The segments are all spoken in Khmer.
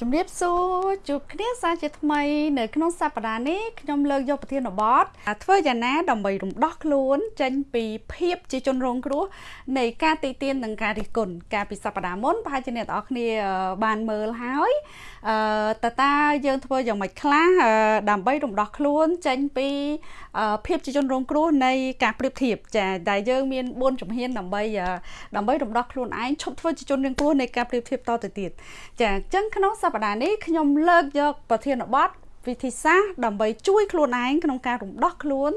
ជំរាបសួរជួបគ្នាសាជាថ្មីនៅក្នុងសប្តាហ៍នេះខ្ញុំលើកយកប្រធានបទធ្វើយ៉ាងណាដើម្បីរំដោះខ្លួនចេញពីភាពជាជនរងគ្រោះនៃការទីទាននិងការរិះគន់កាលពីសប្តាហ៍មុនប្រហែលជាអ្នកទាំងអស់គ្នាបានមើលហើយអឺតើតើយើងធ្វើយ៉ាងម៉េចខ្លះដើម្បីរំដោះខ្លួនចេញពីភាពជាជនរងគ្រោះនៃការប្រៀបធៀបចាដែលយើងមាន4ជំហានដើម្បីដើម្បីរំដោះខ្លួនឯងឈប់ធ្វើជាជនរងគ្រោះនៃការប្រៀបធៀបតទៅទៀតចាអញ្ចឹងក្នុងសប្តាហ៍នេះខ្ញុំលើកយកប្រធានបទវិធីសាស្ត្រដើម្បីជួយខ្លួនឯងក្នុងការរំដោះខ្លួន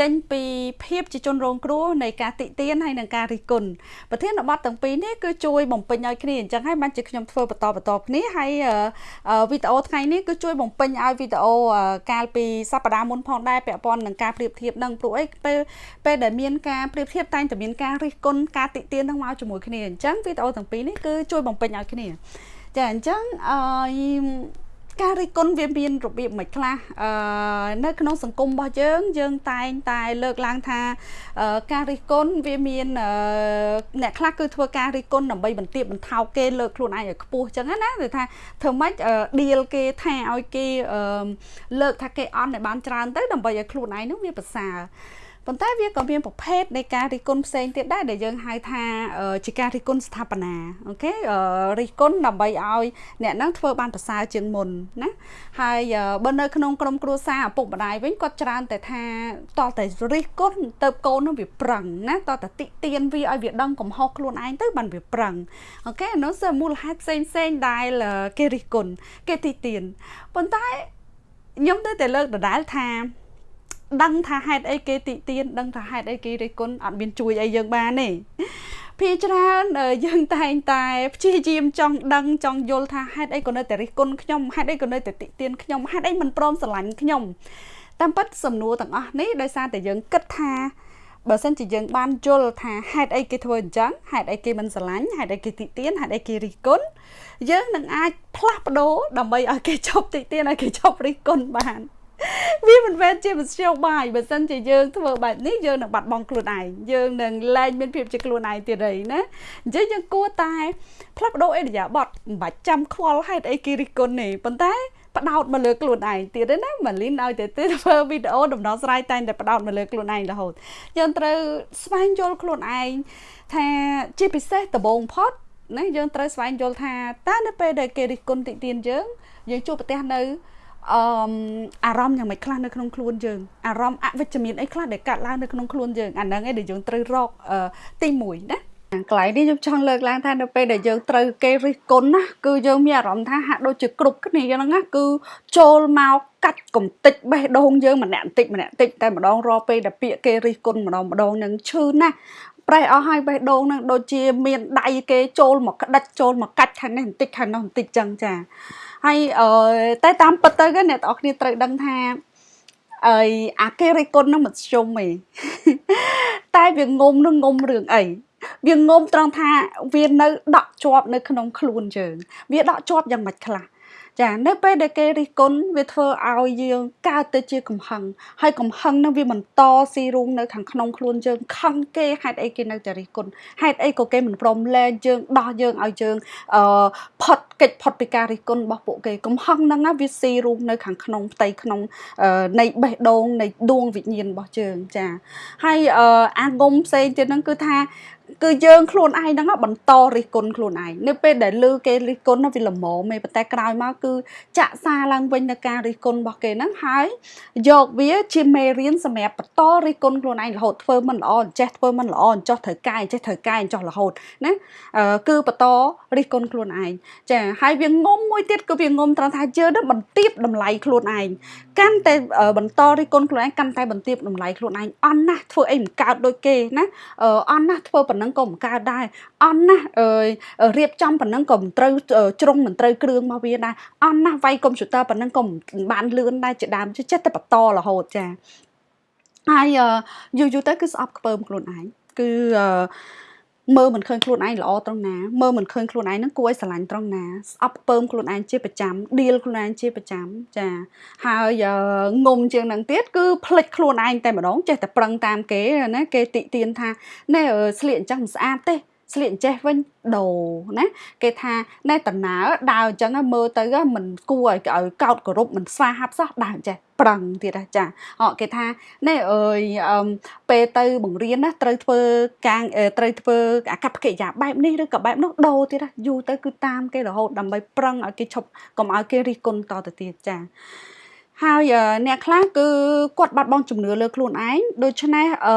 ចេញពីភាពជាជនរងគ្រោះនៃការតិទៀនហើយនិងការរិះគន់ប្រធានបទទាំងពីរនេះគឺជួយបំពេញឲ្យគ្នាអញ្ចឹងហើយបានជាខ្ញុំធ្វើបន្តបន្តគ្នាហើយវីដេអូថ្ងៃនេះគឺជួយបំពេញឲ្យវីដេអូកាលពីសប្តាហ៍មុនផងដែរពាក់ព័ន្ធនឹងការប្រៀបធៀបនឹងព្រោះអីពេលពេលដែលមានការប្រៀបធៀបតែងតែមានការរិះគន់ការតិទៀននឹងមកជាមួយគ្នាអញ្ចឹងវីដេអូទាំងពីរនេះគឺជួយបំពេញឲ្យគ្នា ចាអញ្ចឹងអឺការរិះគន់វាមានរបៀបមិនខ្លះអឺនៅក្នុងសង្គមរបស់យើង យើងតែងតែលើកឡើងថាការរិះគន់វាមានអ្នកខ្លះគឺធ្វើការរិះគន់ដើម្បីបន្ទាបបន្ថោកគេលើកខ្លួនឯងឲ្យខ្ពស់ចឹងណាគឺថាធ្វើម៉េចឌីលគេថាឲ្យគេលើកថាគេអន់ឲ្យបានច្រើនទៅដើម្បីឲ្យខ្លួនឯងនោះវាប្រសើរ ប៉ុន្តែវាក៏មានប្រភេទនៃការរិះគន់ផ្សេងទៀតដែរដែលយើងហៅថាជាការរិះគន់ស្ថាបនាអូខេរិះគន់ដើម្បីឲ្យអ្នកនឹងធ្វើបានប្រសើរជាងមុនណាហើយបើនៅក្នុងក្រុមគ្រួសារឪពុកម្ដាយវិញគាត់ច្រើនតែថាតតែរិះគន់ទៅកូននឹងវាប្រឹងណាតតែតិទៀនវាឲ្យវាដឹងកំហុសខ្លួនឯងទៅបានវាប្រឹងអូខេនោះគឺមូលហេតុផ្សេងផ្សេងដែលគេរិះគន់គេតិទៀនប៉ុន្តែខ្ញុំទៅតែលើកដដែលថា ដឹងថាហេតុអីគេតិទៀនដឹងថាហេតុអីគេរិះគន់អត់មានជួយអីយើងបានទេភាច្រើនយើងតែងតែព្យាយាមចង់ដឹងចង់យល់ថាហេតុអីក៏នៅតែរិះគន់ខ្ញុំហេតុអីក៏នៅតែតិទៀនខ្ញុំហេតុអីមិនព្រមស្រឡាញ់ខ្ញុំតាមពិតសំណួរទាំងអស់នេះដោយសារតែយើងគិតថាបើសិនជាយើងបានយល់ថាហេតុអីគេធ្វើអញ្ចឹងហេតុអីគេមិនស្រឡាញ់ហេតុអីគេតិទៀនហេតុអីគេរិះគន់យើងនឹងអាចផ្លាស់ប្ដូរដើម្បីឲ្យគេជប់តិទៀនឲ្យគេជប់រិះគន់បាន វាមិនមែនជាមធ្យោបាយបើសិនជាយើងធ្វើបែបនេះយើងនឹងបាត់បង់ខ្លួនឯងយើងនឹងលែងមានភាពជាខ្លួនឯងទៀតហើយណាអញ្ចឹងយើងគួរតែផ្លាស់ប្ដូរអេរិយាបថមិនបាច់ចាំខ្វល់ហេតុអីគេរិះគន់ទេប៉ុន្តែផ្ដោតមកលើខ្លួនឯងទៀតទេណាម៉ាលីនឲ្យតែធ្វើវីដេអូដំណោះស្រាយតែងតែផ្ដោតមកលើខ្លួនឯងរហូតយើងត្រូវស្វែងយល់ខ្លួនឯងថាជាពិសេសដំបូងផុតណាយើងត្រូវស្វែងយល់ថាតើនៅពេលដែលគេរិះគន់តិទៀនយើងយើងជួបប្រទះនៅ អឺអារម្មណ៍យ៉ាងម៉េចខ្លះនៅក្នុងខ្លួនយើងអារម្មណ៍អវិជ្ជមានអីខ្លះដែលកាត់ឡើងនៅក្នុងខ្លួនយើងអាហ្នឹងឯងដែលយើងត្រូវរកទី1ណាកន្លែងនេះខ្ញុំចង់លើកឡើងថានៅពេលដែលយើងត្រូវគេរិះគន់ណាគឺយើងមានអារម្មណ៍ថាហាក់ដូចជាគ្រប់គ្នាហ្នឹងណាគឺចូលមកកាច់កំតិចបេះដូងយើងម្នាក់បន្តិចម្នាក់បន្តិចតែម្ដងរាល់ពេលដែលពាក្យគេរិះគន់ម្ដងម្ដងនឹងឈឺណាស់ប្រេះអស់ហើយបេះដូងនឹងដូចជាមានដៃគេចូលមកក្តិចចូលមកកាច់ខាងនេះបន្តិចខាងនោះបន្តិចចឹងចា ហើយតែតាមពិតទៅអ្នកទាំងអស់គ្នាត្រូវដឹងថាអីអាគេរិះគន់នឹងមិនជុំទេតែវាងុំនឹងងុំរឿងអីវាងុំត្រង់ថាវានៅដក់ជាប់នៅក្នុងខ្លួនយើងវាដក់ជាប់យ៉ាងម៉េចខ្លះ ចានៅពេលដែលគេរិះគន់វាធ្វើឲ្យយើងកើតទៅជាកំហឹងហើយកំហឹងនឹងវាបន្តស៊ីរូងនៅខាងក្នុងខ្លួនយើងខឹងគេហេតុអីគេនៅតែរិះគន់ហេតុអីក៏គេមិនព្រមលែងយើងដោះយើងឲ្យយើងអឺផុតកិច្ចផុតពីការរិះគន់របស់ពួកគេកំហឹងហ្នឹងវាស៊ីរូងនៅខាងក្នុងផ្ទៃក្នុងនៃបេះដូងនៃដួងវិញ្ញាណរបស់យើងចាហើយអាងុំផ្សេងទៀតហ្នឹងគឺថា គឺយើងខ្លួនឯងហ្នឹងបន្តរិះគន់ខ្លួនឯងនៅពេលដែលឮគេរិះគន់វាល្មមឯប៉ុន្តែក្រោយមកគឺចាក់សារឡើងវិញនៅការរិះគន់របស់គេហ្នឹងហើយយកវាជាមេរៀនសម្រាប់បន្តរិះគន់ខ្លួនឯងរហូតធ្វើមិនល្អចេះធ្វើមិនល្អចោះត្រូវកែចេះត្រូវកែចោះរហូតណាគឺបន្តរិះគន់ខ្លួនឯងចាហើយវាងុំមួយទៀតគឺវាងុំត្រង់ថាយើងនឹងបន្ទាបតម្លៃខ្លួនឯងកាន់តែបន្តរិះគន់ខ្លួនឯងកាន់តែបន្ទាបតម្លៃខ្លួនឯងអន់ណាស់ធ្វើអីមិនកើតដូចគេណាអន់ណាស់ធ្វើប៉ុណ្ណឹងក៏មិនកើតដែរអន់ណាស់រៀបចំប៉ុណ្ណឹងក៏មិនត្រូវជ្រុងមិនត្រូវគ្រឿងមកវាដែរអន់ណាស់វាយកុំព្យូទ័រប៉ុណ្ណឹងក៏មិនបានលឿនដែរជាដើមចិត្តតែបន្តរហូតចាហើយយូរយូរទៅគឺស្អប់ខ្ពើមខ្លួនឯងគឺអឺ មើលមិនឃើញខ្លួនឯងល្អត្រង់ណាមើលមិនឃើញខ្លួនឯងនឹងគួរឲ្យស្រឡាញ់ត្រង់ណាស្អប់ពើមខ្លួនឯងជាប្រចាំឌៀលខ្លួនឯងជាប្រចាំចាហើយងុំជាងនឹងទៀតគឺផ្លិចខ្លួនឯងតែម្ដងចេះតែប្រឹងតាមគេណាគេតិទៀនថាណែស្លៀកអញ្ចឹងមិនស្អាតទេស្លៀកចេះវិញដូរណាគេថាណែតណើដើរអញ្ចឹងមើលទៅមិនគួរឲ្យកោតគោរពមិនស្វាហាប់សោះដើរចេះ ប្រឹងទៀតចាអគេថាណែអើយពេលទៅបង្រៀនណាត្រូវធ្វើការត្រូវធ្វើអាកប្បកិរិយាបែបនេះឬក៏បែបនោះដូរទៀតយូរទៅគឺតាមគេរហូតដើម្បីប្រឹងឲ្យគេឈប់កុំឲ្យគេរិះគន់តទៅទៀតចា ហើយអ្នកខ្លះគឺគាត់បាត់បង់ជំនឿលើខ្លួនឯងដូច្នេះអឺ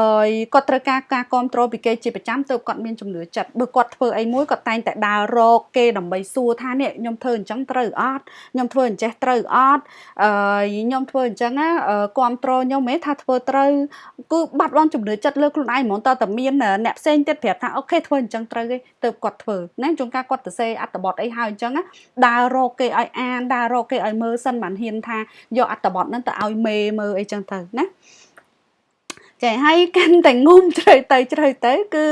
គាត់ត្រូវការការគ្រប់គ្រងពីគេជាប្រចាំទើបគាត់មានជំនឿចិត្តបើគាត់ធ្វើអីមួយគាត់តែងតែដើររកគេដើម្បីសួរថានេះខ្ញុំធ្វើអញ្ចឹងត្រូវអត់ខ្ញុំធ្វើអញ្ចេះត្រូវអត់អឺខ្ញុំធ្វើអញ្ចឹងណាគ្រប់គ្រងខ្ញុំហ៎ថាធ្វើត្រូវគឺបាត់បង់ជំនឿចិត្តលើខ្លួនឯងហ្មងតើតមានអ្នកផ្សេងទៀតប្រាប់ថាអូខេធ្វើអញ្ចឹងត្រូវទេទើបគាត់ធ្វើណាជួនកាលគាត់ទៅសេអត្ថបទអីហើយអញ្ចឹងដើររកគេឲ្យអានដើររកគេឲ្យមើលសិនបានហ៊ានថាយកអត្ថបទហ្នឹងទៅឲ្យមេមើលអីចឹងទៅណាចាហើយកាន់តែងុំជ្រៅទៅជ្រៅទៅ គឺ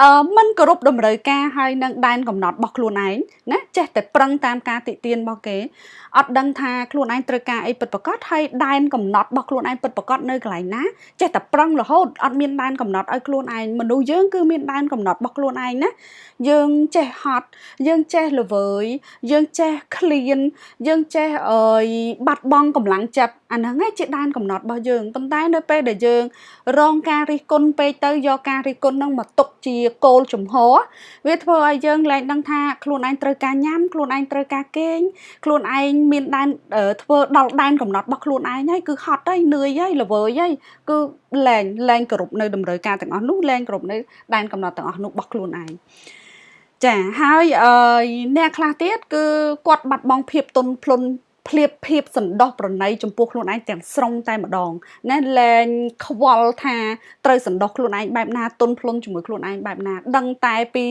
អឺมันគោរពតម្រូវការហើយនឹងដែនកំណត់របស់ខ្លួនឯងណាចេះតែប្រឹងតាមការតិទៀនរបស់គេ អត់ដឹងថាខ្លួនឯងត្រូវការអីពិតប្រាកដហើយដែនកំណត់របស់ខ្លួនឯងពិតប្រាកដនៅកន្លែងណាចេះតែប្រឹងរហូតអត់មានដែនកំណត់ឲ្យខ្លួនឯងមនុស្សយើងគឺមានដែនកំណត់របស់ខ្លួនឯងណាយើងចេះហត់យើងចេះល្វើយយើងចេះឃ្លានយើងចេះអើយបាត់បង់កម្លាំងចិត្តអាហ្នឹងឯងជាដែនកំណត់របស់យើងប៉ុន្តែនៅពេលដែលយើង រងការរិះគន់ពេកទៅយកការរិះគន់ហ្នឹងមកទុកជាគោលជំហរវាធ្វើឲ្យយើងលែងដឹងថាខ្លួនឯងត្រូវការញ៉ាំខ្លួនឯងត្រូវការគេងខ្លួនឯងមានដែនធ្វើដល់ដែនកំណត់របស់ខ្លួនឯងហើយគឺហត់ហើយនឿយហើយល្វើយហើយគឺលែងលែងគោរពនៅតម្រូវការទាំងអស់នោះលែងគោរពនៅដែនកំណត់ទាំងអស់នោះរបស់ខ្លួនឯងចាហើយអឺអ្នកខ្លះទៀតគឺគាត់បាត់បង់ភាពទន់ភ្លន់ភ្លៀបភាពសន្តោសប្រណីចំពោះខ្លួនឯងទាំងស្រុងតែម្ដងណាលែងខ្វល់ថាត្រូវសន្តោសខ្លួនឯងបែបណាទុនភ្លុនជាមួយខ្លួនឯងបែបណាដឹងតែពី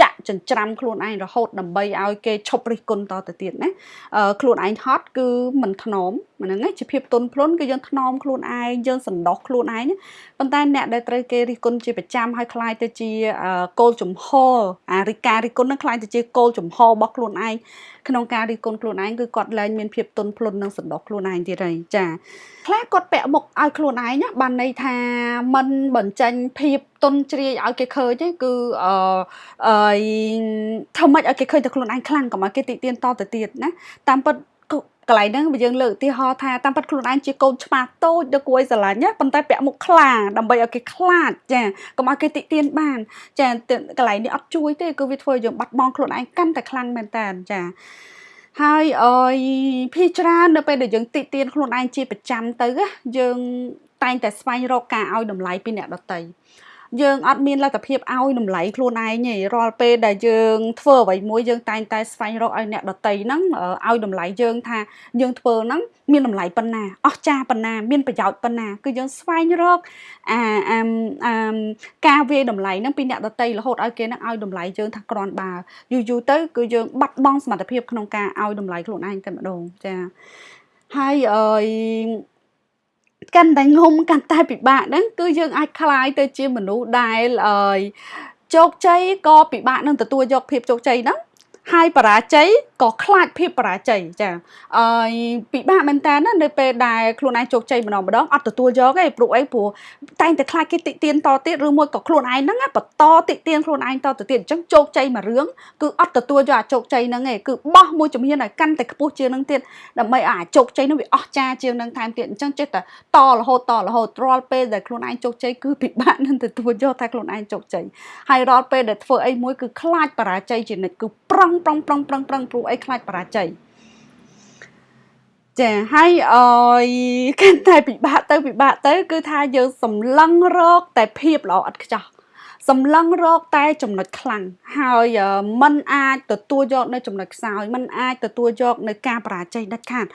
ចាក់ចិញ្ច្រាំខ្លួនឯងរហូតដើម្បីឲ្យគេឈប់រិះគន់តទៅទៀតណាខ្លួនឯងហត់គឺមិនថ្នមហ្នឹងឯងជាភាពទន់ភ្លន់គឺយើងថ្នមខ្លួនឯងយើងសន្តោសខ្លួនឯងប៉ុន្តែអ្នកដែលត្រូវគេរិះគន់ជាប្រចាំហើយคล้ายទៅជាគោលជំហរអារិការិះគន់នឹងคล้ายទៅជាគោលជំហររបស់ខ្លួនឯងក្នុងការរិះគន់ខ្លួនឯងគឺគាត់លែងមានភាពទន់ភ្លន់និងសន្តោសខ្លួនឯងទៀតហើយចាខ្លះគាត់ពាក់មុខឲ្យខ្លួនឯងបានន័យថាมันបញ្ចេញភាពទន់ជ្រាយឲ្យគេឃើញទេគឺអឺអឺធ្វើម៉េចឲ្យគេឃើញតែខ្លួនឯងខ្លាំងកុំឲ្យគេតិទៀនតទៅទៀតណាតាមពិត កន្លែងហ្នឹងយើងលើកឧទាហរណ៍ថាតាមពិតខ្លួនឯងជាកូនឆ្មាតូចដល់គួរឲ្យស្រឡាញ់ណាប៉ុន្តែពាក់មុខខ្លាដើម្បីឲ្យគេខ្លាចចាកុំឲ្យគេតិទៀនបានចាកន្លែងនេះអត់ជួយទេគឺវាធ្វើឲ្យយើងបាត់បង់ខ្លួនឯងកាន់តែខ្លាំងមែនតើចាហើយអយភីច្រើននៅពេលដែលយើងតិទៀនខ្លួនឯងជាប្រចាំទៅយើងតែងតែស្វែងរកការឲ្យតម្លៃពីអ្នកដទៃ យើងអត់មានលទ្ធភាពឲ្យតម្លៃខ្លួនឯងទេរាល់ពេលដែលយើងធ្វើអ្វីមួយយើងតែងតែស្វែងរកឲ្យអ្នកដតីហ្នឹងឲ្យតម្លៃយើងថាយើងធ្វើហ្នឹងមានតម្លៃប៉ុណ្ណាអស្ចារ្យប៉ុណ្ណា មានប្រយោជន៍ប៉ុណ្ណាគឺយើងស្វែងរកអាអាការវាយតម្លៃហ្នឹងពីអ្នកដតីរហូតឲ្យគេហ្នឹងឲ្យតម្លៃយើងថាគ្រាន់បើយូរយូរទៅគឺយើងបាត់បង់សមត្ថភាពក្នុងការឲ្យតម្លៃខ្លួនឯងតែម្ដងចាហើយអឺ កាន់តែងុំកាន់តែពិបាកហ្នឹងគឺយើងអាចคลายទៅជាមនុស្សដែលអើយជោគជ័យក៏ពិបាកនឹងទទួលយកភាពជោគជ័យហ្នឹង ហើយបរាជ័យក៏ខ្លាចភាពបរាជ័យចាអឺពិបាកមែនតើណានៅពេលដែលខ្លួនឯងជោគជ័យម្ដងម្ដងអត់ទទួលយកទេព្រោះអីព្រោះតែងតែខ្លាចគេតិទៀនតទៀតឬមួយក៏ខ្លួនឯងហ្នឹងបន្តតិទៀនខ្លួនឯងតទៅទៀតអញ្ចឹងជោគជ័យមួយរឿងគឺអត់ទទួលយកអាជោគជ័យហ្នឹងទេគឺបោះមួយជំហានឲ្យកាន់តែខ្ពស់ជាងហ្នឹងទៀតដើម្បីឲ្យអាជោគជ័យហ្នឹងវាអស្ចារ្យជាងហ្នឹងថែមទៀតអញ្ចឹងចេះតែតរហូតតរហូតរាល់ពេលដែលខ្លួនឯងជោគជ័យគឺពិបាកនឹងទទួលយកថាខ្លួនឯងជោគជ័យហើយរាល់ពេលដែលធ្វើអីមួយគឺខ្លាចបរាជ័យជានិច្ចគឺប្រឹងប្រឹងប្រឹងប្រឹងប្រឹងព្រោះអីខ្លាចបរាជ័យចាហើយអយកាន់តែពិបាកទៅពិបាកទៅ គឺថាយើងសម្លឹងរកតែភាពល្អឥតខ្ចោះសម្លឹងរកតែចំណុចខ្លាំងហើយมันអាចទទួលយកនៅចំណុចខ្សោយมันអាចទទួលយកនៅការបរាជ័យដាច់ខាត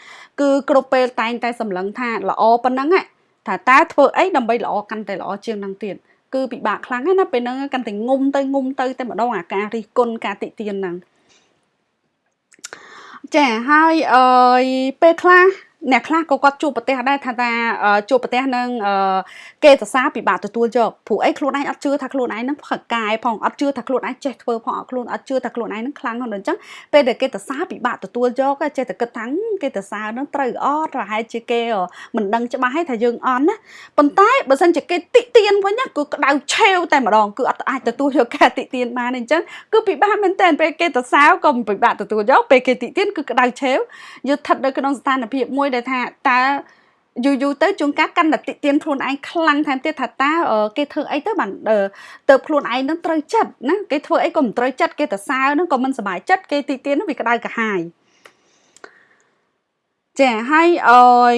គឺគ្រប់ពេលតែងតែសម្លឹងថាល្អប៉ុណ្ណឹងថាតើធ្វើអីដើម្បីល្អកាន់តែល្អជាងនឹងទៀតគឺពិបាកខ្លាំងណាស់ពេលហ្នឹងកាន់តែងុំទៅងុំទៅតែម្ដងអាការរិះគន់ការតិទៀនហ្នឹង ចាហើយអឺពេលខ្លះ អ្នកខ្លះក៏គាត់ជួបប្រទេសដែរថាថាជួបប្រទេសនឹងគេសរសើរពិបាកទទួលយកព្រោះអីខ្លួនឯងអត់ជឿថាខ្លួនឯងនឹងផឹកកាយផងអត់ជឿថាខ្លួនឯងចេះធ្វើផងអត់ខ្លួនអត់ជឿថាខ្លួនឯងនឹងខ្លាំងហ្នឹងអញ្ចឹងពេលដែលគេសរសើរពិបាកទទួលយកចេះតែគិតថាគេសរសើរនឹងត្រូវអត់ប្រហែលជាគេមិនដឹងច្បាស់ថាយើងអន់ណាប៉ុន្តែបើសិនជាគេតិទៀនវិញគឺក្តៅឆេវតែម្ដងគឺអត់អាចទទួលយកការតិទៀនបានអញ្ចឹងគឺពិបាកមែនតើពេលគេសរសើរក៏ពិបាកទទួលយកពេលគេតិទៀនគឺក្តៅឆេវយើងស្ថិតនៅក្នុងស្ថានភាពមួយដែលថាតើយូរយូរទៅជួនកាលកាន់តែតិទៀនខ្លួនឯងខ្លាំងថែមទៀតថាតើគេធ្វើអីទៅបានទៅខ្លួនឯងនឹងត្រូវចិត្តណាគេធ្វើអីក៏មិនត្រូវចិត្តគេទៅសើនឹងក៏មិនសប្បាយចិត្តគេតិទៀននឹងវាក្តៅកាហាយចាហើយអយ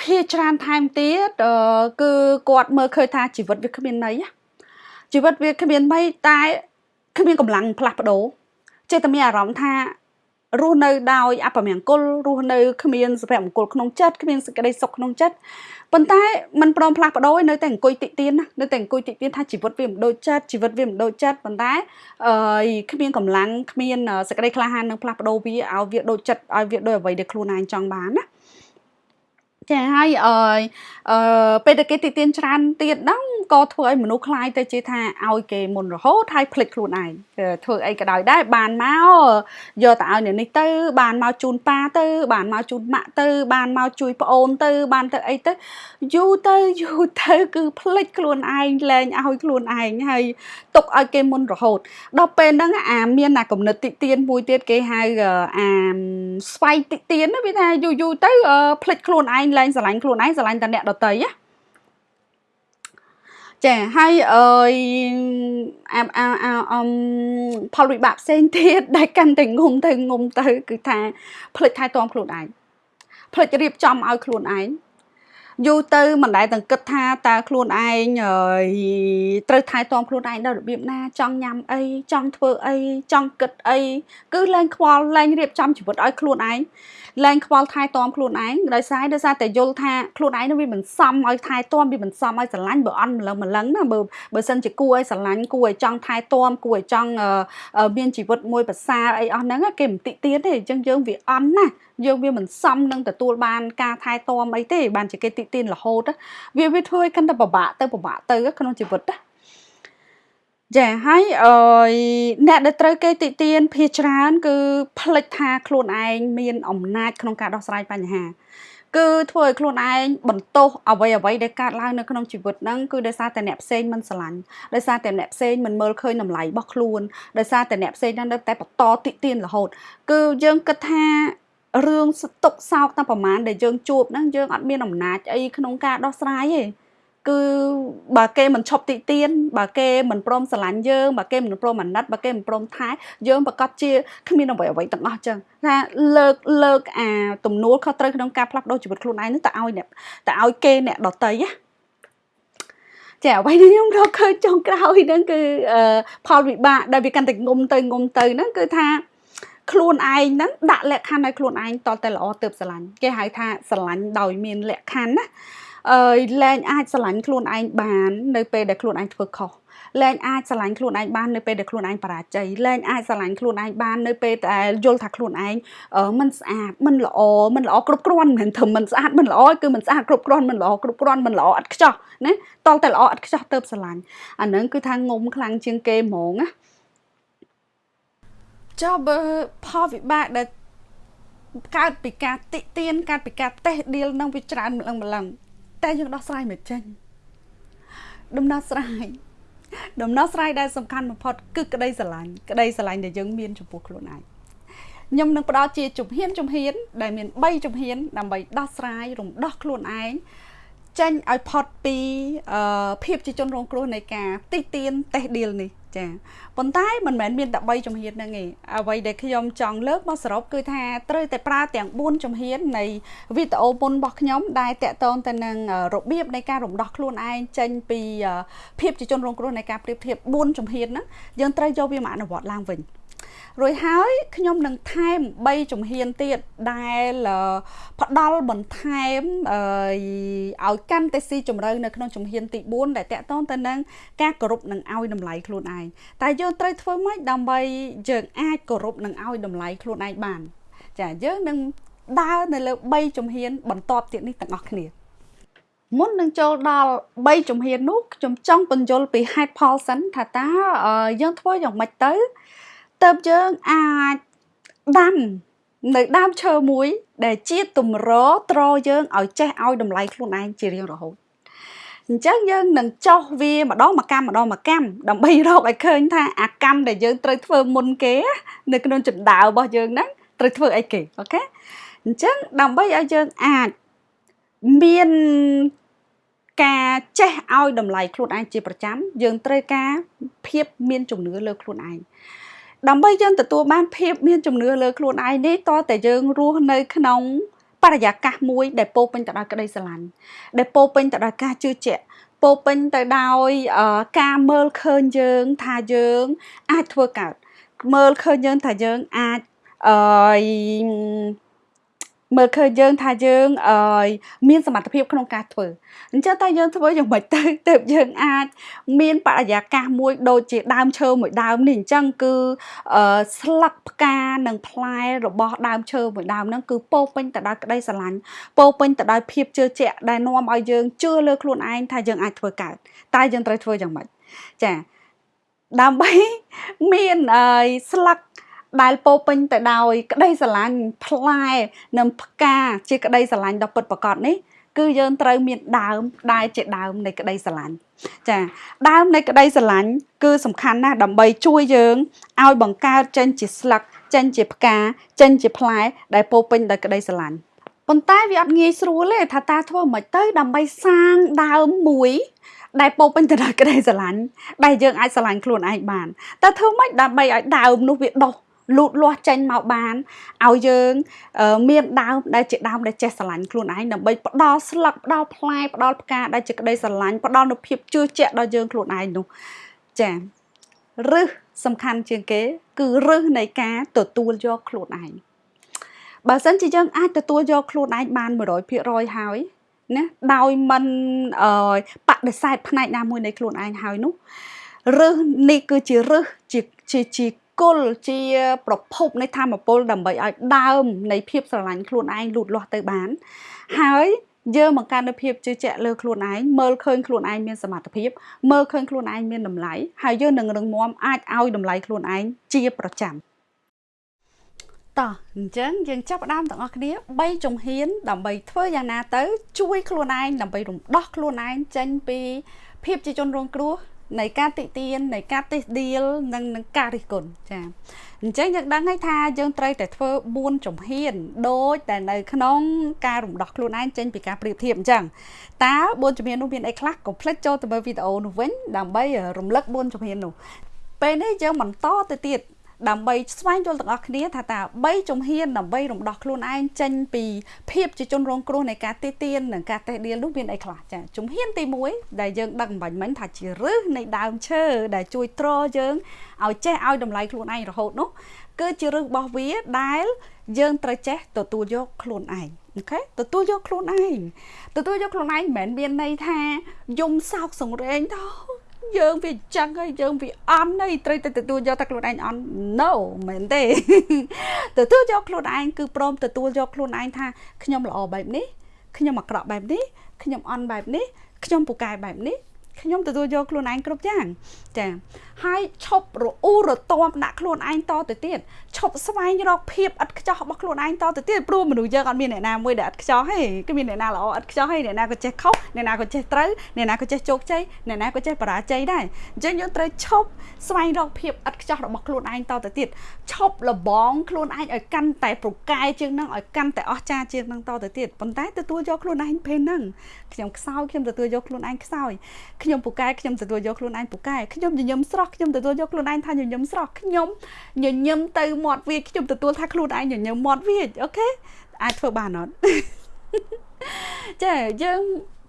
ភាច្រើនថែមទៀតគឺគាត់មើលឃើញថាជីវិតវាគ្មានន័យជីវិតវាគ្មានន័យតែគ្មានកម្លាំងផ្លាស់ប្ដូរចេះតែមានអារម្មណ៍ថា រស់នៅដោយអពមង្គលរស់នៅគ្មានសុភមង្គលក្នុងចិត្តគ្មានសេចក្តីសុខក្នុងចិត្តប៉ុន្តែมันព្រមផ្លាស់ប្ដូរនៅតែអង្គុយតិទៀនណានៅតែអង្គុយតិទៀនថាជីវិតវាមិនដូចចិត្តជីវិតវាមិនដូចចិត្តប៉ុន្តែអឺគ្មានកម្លាំងគ្មានសេចក្តីក្លាហាននឹងផ្លាស់ប្ដូរវាឲ្យវាដូចចិត្តឲ្យវាដូចអ្វីដែលខ្លួនឯងចង់បានណា ចាហើយអឺពេលតែគេទីទានច្រើនទៀតហ្នឹងក៏ធ្វើឲ្យមនុស្សខ្លាយទៅជាថាឲ្យគេមុនរហូតហើយភ្លេចខ្លួនឯងធ្វើអីក៏ដោយដែរបានមកយកទៅឲ្យអ្នកនេះទៅបានមកជូនប៉ាទៅ បានមកជូនម៉ាក់ទៅ បានមកជួយប្អូនទៅ បានទៅអីទៅយូរទៅយូរទៅគឺភ្លេចខ្លួនឯងលែងឲ្យខ្លួនឯងហើយទុកឲ្យគេមុនរហូតដល់ពេលហ្នឹងអាមានអាកំណត់តិទៀនមួយទៀតគេហៅអាស្វ័យតិទៀនវាថាយូរយូរទៅភ្លេចខ្លួនឯងលែងស្រឡាញ់ខ្លួនឯងស្រឡាញ់តែអ្នកដតីណាចាហើយអើយអាអាអាអមផលវិបាកផ្សេងទៀតដែលកាន់តែងុំទៅងុំទៅ គឺថាផ្លិចថែទាំខ្លួនឯងផ្លិចរៀបចំឲ្យខ្លួនឯងយូរទៅមិនដែលទាំងគិតថាតើខ្លួនឯងត្រូវថែទាំខ្លួនឯងដល់របៀបណា ចង់ញ៉ាំអីចង់ធ្វើអីចង់គិតអីគឺលែងខ្វល់លែងរៀបចំជីវិតឲ្យខ្លួនឯង លែងខ្វល់ថែទាំខ្លួនឯងដោយសារដោយសារតែយល់ថាខ្លួនឯងនឹងវាមិនសមឲ្យថែទាំវាមិនសមឲ្យស្រឡាញ់បើអន់ម្លឹងម្លឹងណាបើបើសិនជាគួរឲ្យស្រឡាញ់គួរឲ្យចង់ថែទាំគួរឲ្យចង់មានជីវិតមួយប្រសើរអីអស់ហ្នឹងគេមិនតិទៀតទេអញ្ចឹងយើងវាអន់ណាយើងវាមិនសមនឹងទទួលបានការថែទាំអីទេបានជាគេតិទៀនរហូតវាវាធ្វើឲ្យកាន់តែពិបាកទៅពិបាកទៅក្នុងជីវិតណា ចាហើយអឺអ្នកដែលត្រូវគេតិទៀនភាច្រើន គឺផ្លិចថាខ្លួនឯងមានអំណាចក្នុងការដោះស្រាយបញ្ហា គឺធ្វើឲ្យខ្លួនឯងបន្ទោសអ្វីអ្វីដែលកើតឡើងនៅក្នុងជីវិតហ្នឹង គឺដោយសារតែអ្នកផ្សេងមិនស្រឡាញ់ ដោយសារតែអ្នកផ្សេងមិនមើលឃើញតម្លៃរបស់ខ្លួន ដោយសារតែអ្នកផ្សេងហ្នឹងនៅតែបន្តតិទៀនរហូត គឺយើងគិតថារឿងស្តុកសោកតែប្រហែលដែលយើងជួបហ្នឹងយើងអត់មានអំណាចអីក្នុងការដោះស្រាយទេ គឺបើគេមិនឈប់ទីទៀនបើគេមិនព្រមស្រឡាញ់យើងបើគេមិនព្រមអាណិតបើគេមិនព្រមថែយើងប្រកាសជាគ្មានអ្វីអ្វីទាំងអស់ចឹងថាលើកលើកអាទំនួលខុសត្រូវក្នុងការផ្លាស់ប្ដូរជីវិតខ្លួនឯងនឹងទៅឲ្យអ្នកទៅឲ្យគេអ្នកដតីណាចាអ្វីដែលខ្ញុំរកឃើញចុងក្រោយហ្នឹងគឺផលវិបាកដែលវាកាន់តែងុំទៅងុំទៅហ្នឹងគឺថាខ្លួនឯងហ្នឹងដាក់លក្ខខណ្ឌឲ្យខ្លួនឯងតតែល្អទៅស្រឡាញ់គេហៅថាស្រឡាញ់ដោយមានលក្ខខណ្ឌណាអឺ លែងអាចស្រឡាញ់ខ្លួនឯងបាននៅពេលដែលខ្លួនឯងធ្វើខុសលែងអាចស្រឡាញ់ខ្លួនឯងបាននៅពេលដែលខ្លួនឯងបរាជ័យលែងអាចស្រឡាញ់ខ្លួនឯងបាននៅពេលដែលយល់ថាខ្លួនឯងមិនស្អាតមិនល្អមិនល្អគ្រប់គ្រាន់មិនថាមិនស្អាតមិនល្អគឺមិនស្អាតគ្រប់គ្រាន់មិនល្អគ្រប់គ្រាន់មិនល្អឥតខ្ចោះណាតលតែល្អឥតខ្ចោះទៅស្រឡាញ់អាហ្នឹងគឺថាងុំខ្លាំងជាងគេហ្មងណាចុះបើផលវិបាកដែលកើតពីការតិទៀនកើតពីការតេះដៀលនឹងវាច្រើនម្លឹងម្លឹង តែយើងដោះស្រាយមិនចេញដំណោះស្រាយដំណោះស្រាយដែលសំខាន់បំផុតគឺក្តីស្រឡាញ់ក្តីស្រឡាញ់ដែលយើងមានចំពោះខ្លួនឯងខ្ញុំនឹងផ្ដល់ជាជំហានជំហាន ដែលមាន3ជំហាន ដើម្បីដោះស្រាយរំដោះខ្លួនឯងចេញឲ្យផុតពីភាពជាជនរងគ្រោះនៃការទីទៀនតេះឌីលនេះ ចាប៉ុន្តែមិនមែនមានតែ3ជំហានហ្នឹងទេអ្វីដែលខ្ញុំចង់លើកមកសរុបគឺថាត្រូវតែប្រើទាំង4ជំហាននៃវីដេអូមុនរបស់ខ្ញុំដែលតកតងទៅនឹងរបៀបនៃការរំដោះខ្លួនឯងចេញពីភាពជាជនរងគ្រោះនៃការប្រៀបធៀប4ជំហានហ្នឹងយើងត្រូវយកវាមកអនុវត្តឡើងវិញ រួចហើយខ្ញុំនឹងថែម3ជំហានទៀតដែលផ្ដល់បន្ថែមឲ្យកាន់តែស៊ីជម្រៅនៅក្នុងជំហានទី4ដែលតកតងទៅនឹងការគោរពនិងឲ្យតម្លៃខ្លួនឯងតែយើងត្រូវធ្វើម៉េចដើម្បីយើងអាចគោរពនិងឲ្យតម្លៃខ្លួនឯងបាន ចាយើងនឹងដើរនៅលើ3ជំហាន បន្ទាប់ទៀតនេះទាំងអស់គ្នាមុននឹងចូលដល់3ជំហាននោះខ្ញុំចង់បញ្យល់ពីហេតុផលសិនថាតើយើងធ្វើយ៉ាងម៉េចទៅ ទៅយើងអាចដាំនៅដើមឈើមួយ ដែលជាតម្រត្រយើងឲ្យចេះឲ្យតម្លៃខ្លួនឯងជារៀងរហូតអញ្ចឹងយើងនឹងចោះវាម្ដងមួយកម្មម្ដងមួយកម្មដើម្បីរកឲ្យឃើញថាអាកម្មដែលយើងត្រូវធ្វើមុនគេ នៅក្នុងចិន្តារបស់យើងហ្នឹងត្រូវធ្វើអីគេអូខេអញ្ចឹងដើម្បីឲ្យយើងអាចមានការចេះឲ្យតម្លៃខ្លួនឯងជាប្រចាំ យើងត្រូវការភាពមានជំនឿលើខ្លួនឯង ដើម្បីយើងទទួលបានភាពមានជំនឿលើខ្លួនឯងនេះតើតែយើងរស់នៅក្នុងបរិយាកាសមួយដែលពោពេញទៅដោយក្តីស្រឡាញ់ដែលពោពេញទៅដោយការជឿជាក់ពោពេញទៅដោយការមើលឃើញយើងថាយើងអាចធ្វើកើតមើលឃើញយើងថាយើងអាចអឺ មើលឃើញយើងថាយើងអឺមានសមត្ថភាពក្នុងការធ្វើអញ្ចឹងតែយើងធ្វើយ៉ាងម៉េចទៅទើបយើងអាចមានបរិយាកាសមួយដូចជាដើមឈើមួយដើមនេះអញ្ចឹងគឺអឺស្លឹកផ្កានិងផ្លែរបស់ដើមឈើមួយដើមហ្នឹងគឺពោពេញទៅដោយក្តីស្រឡាញ់ពោពេញទៅដោយភាពជឿជាក់ដែលនាំឲ្យយើងជឿលើខ្លួនឯងថាយើងអាចធ្វើកើតតែយើងត្រូវធ្វើយ៉ាងម៉េចចាដើម្បីមានអឺស្លឹក ដែលពោពេញទៅដោយ ក្តីស្រឡាញ់ផ្លែនិងផ្កាជាក្តីស្រឡាញ់ដ៏ពិតប្រាកដនេះគឺយើងត្រូវមានដើមដែលជាដើមនៃក្តីស្រឡាញ់ចាដើមនៃក្តីស្រឡាញ់គឺសំខាន់ណាស់ដើម្បីជួយយើងឲ្យបង្កើតចេញជាស្លឹកចេញជាផ្កាចេញជាផ្លែដែលពោពេញដោយក្តីស្រឡាញ់ប៉ុន្តែវាអត់ងាយស្រួលទេថាតើធ្វើមិនទៅដើម្បីសាងដើមមួយដែលពោពេញទៅដោយក្តីស្រឡាញ់ដែលយើងអាចស្រឡាញ់ខ្លួនឯងបានតើធ្វើម៉េចដើម្បីឲ្យដើមនោះវាដុះ លូតលាស់ចេញមកបានឲ្យយើងមានដើមដែលជាដើមដែលចេះស្រឡាញ់ខ្លួនឯងដើម្បីផ្ដល់ស្លឹកផ្ដល់ផ្លែផ្ដល់ផ្កាដែលជាក្តីស្រឡាញ់ផ្ដល់នូវភាពជឿជាក់ដល់យើងខ្លួនឯងនោះចា៎រឹសសំខាន់ជាងគេ គឺរឹសនៃការទទួលយកខ្លួនឯងបើសិនជាយើងអាចទទួលយកខ្លួនឯងបាន100%ហើយណាដោយមិនអឺបដិសេធផ្នែកណាមួយនៃខ្លួនឯងហើយនោះរឹសនេះគឺជារឹសជាជាជា គល់ជាប្រភពនៃធម៌ពលដើម្បីឲ្យដើមនៃភាពស្រឡាញ់ខ្លួនឯងលូតលាស់ទៅបាន ហើយយើងបង្កើននូវភាពជឿជាក់លើខ្លួនឯងមើលឃើញខ្លួនឯងមានសមត្ថភាពមើលឃើញខ្លួនឯងមានតម្លៃហើយយើងនឹងរឹងមាំអាចឲ្យតម្លៃខ្លួនឯងជាប្រចាំតោះអញ្ចឹងយើងចាប់ផ្ដើមទាំងអស់គ្នា3ជំហាន ដើម្បីធ្វើយ៉ាងណាទៅ ជួយខ្លួនឯងដើម្បីរំដោះខ្លួនឯងចេញពីភាពជាជនរងគ្រោះ នៃការតិទៀននៃការទេសដៀលនិងនឹងការរិះគន់ចាអញ្ចឹងយើងដឹងហើយថាយើងត្រូវតែធ្វើ4ជំហានដូចតែនៅក្នុងការរំដោះខ្លួនឯងចេញពីការប្រៀបធៀបអញ្ចឹងតើ4ជំហាននោះមានអីខ្លះកុំភ្លេចចូលទៅមើលវីដេអូនោះវិញដើម្បីរំលឹក4ជំហាននោះពេលនេះយើងបន្តទៅទៀត ដើម្បីស្វែងយល់ទាំងអស់គ្នាថាតើ3ជំហានដើម្បីរំដោះខ្លួនឯងចេញពីភាពជាជនរងគ្រោះនៃការទីទាននិងការតេះដៀលនោះមានអីខ្លះចាជំហានទី1ដែលយើងដឹកបាញ់មិញថាជារឹសនៃដើមឈើដែលជួយទ្រយើងឲ្យចេះឲ្យតម្លៃខ្លួនឯងរហូតនោះគឺជារឹសរបស់វាដែលយើងត្រូវចេះទទួលយកខ្លួនឯងអូខេទទួលយកខ្លួនឯងទទួលយកខ្លួនឯងមិនមែនមានន័យថាយំសោកសង្រេងទៅ យើងវាចឹងហើយយើងវាអន់ហើយត្រូវតែទទួលយកតែខ្លួនឯងអន់ no មែនទេទទួលយកខ្លួនឯងគឺព្រមទទួលយកខ្លួនឯងថាខ្ញុំល្អបែបនេះខ្ញុំអាក្រក់បែបនេះខ្ញុំអន់បែបនេះខ្ញុំពូកែបែបនេះ ខ្ញុំទទួលយកខ្លួនឯងគ្រប់យ៉ាងចាហើយឈប់រអ៊ូរទាំដាក់ខ្លួនឯងតទៅទៀតឈប់ស្វែងរកភាពឥតខ្ចោះរបស់ខ្លួនឯងតទៅទៀតព្រោះមនុស្សយើងអត់មានអ្នកណាមួយដែលឥតខ្ចោះទេគឺមានអ្នកណាល្អឥតខ្ចោះទេអ្នកណាក៏ចេះខុសអ្នកណាក៏ចេះត្រូវអ្នកណាក៏ចេះជោគជ័យអ្នកណាក៏ចេះបរាជ័យដែរអញ្ចឹងយើងត្រូវឈប់ស្វែងរកភាពឥតខ្ចោះរបស់ខ្លួនឯងតទៅទៀតឈប់លបងខ្លួនឯងឲ្យកាន់តែប្រកែជាងនឹងឲ្យកាន់តែអស្ចារ្យជាងនឹងតទៅទៀតប៉ុន្តែទទួលយកខ្លួនឯងពេលហ្នឹងខ្ញុំខ្សោយខ្ញុំទទួលយកខ្លួនឯងខ្សោយខ្ញុំពូកែខ្ញុំទទួលយកខ្លួនឯងពូកែខ្ញុំញញឹមស្រស់ខ្ញុំទទួលយកខ្លួនឯងថាញញឹមស្រស់ខ្ញុំញញឹមទៅមាត់វាខ្ញុំទទួលថាខ្លួនឯងញញឹមមាត់វាអូខេអាចធ្វើបានអត់ចាយើង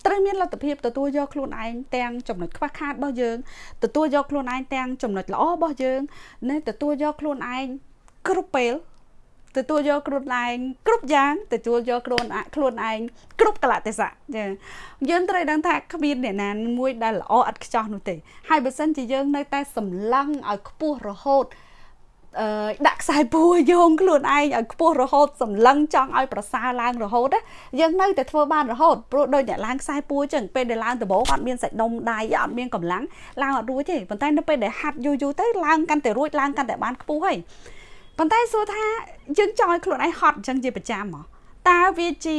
ត្រូវមានលទ្ធភាពទទួលយកខ្លួនឯងទាំងចំណុចខ្វះខាតរបស់យើងទទួលយកខ្លួនឯងទាំងចំណុចល្អរបស់យើងនិងទទួលយកខ្លួនឯងគ្រប់ពេល ទទួលយកខ្លួនឯងគ្រប់យ៉ាងទទួលយកខ្លួនខ្លួនឯងគ្រប់កលៈទេសៈចាយើងត្រូវដឹងថាគ្មានអ្នកណាមួយដែលល្អឥតខ្ចោះនោះទេហើយបើសិនជាយើងនៅតែសម្លឹងឲ្យខ្ពស់រហូតអឺដាក់ខ្សែពួរយោងខ្លួនឯងឲ្យខ្ពស់រហូតសម្លឹងចង់ឲ្យប្រសើរឡើងរហូតណាយើងនៅតែធ្វើបានរហូតព្រោះដូចអ្នកឡើងខ្សែពួរចឹងពេលដែលឡើងដំបូងអត់មានសាច់ដុំដៃអត់មានកម្លាំងឡើងអត់រួចទេប៉ុន្តែនៅពេលដែលហាត់យូរយូរទៅឡើងកាន់តែរួចឡើងកាន់តែបានខ្ពស់ហើយ ប៉ុន្តែសួរថាយើងចង់ឲ្យខ្លួនឯងហត់អញ្ចឹងជាប្រចាំហ៎តើវាជា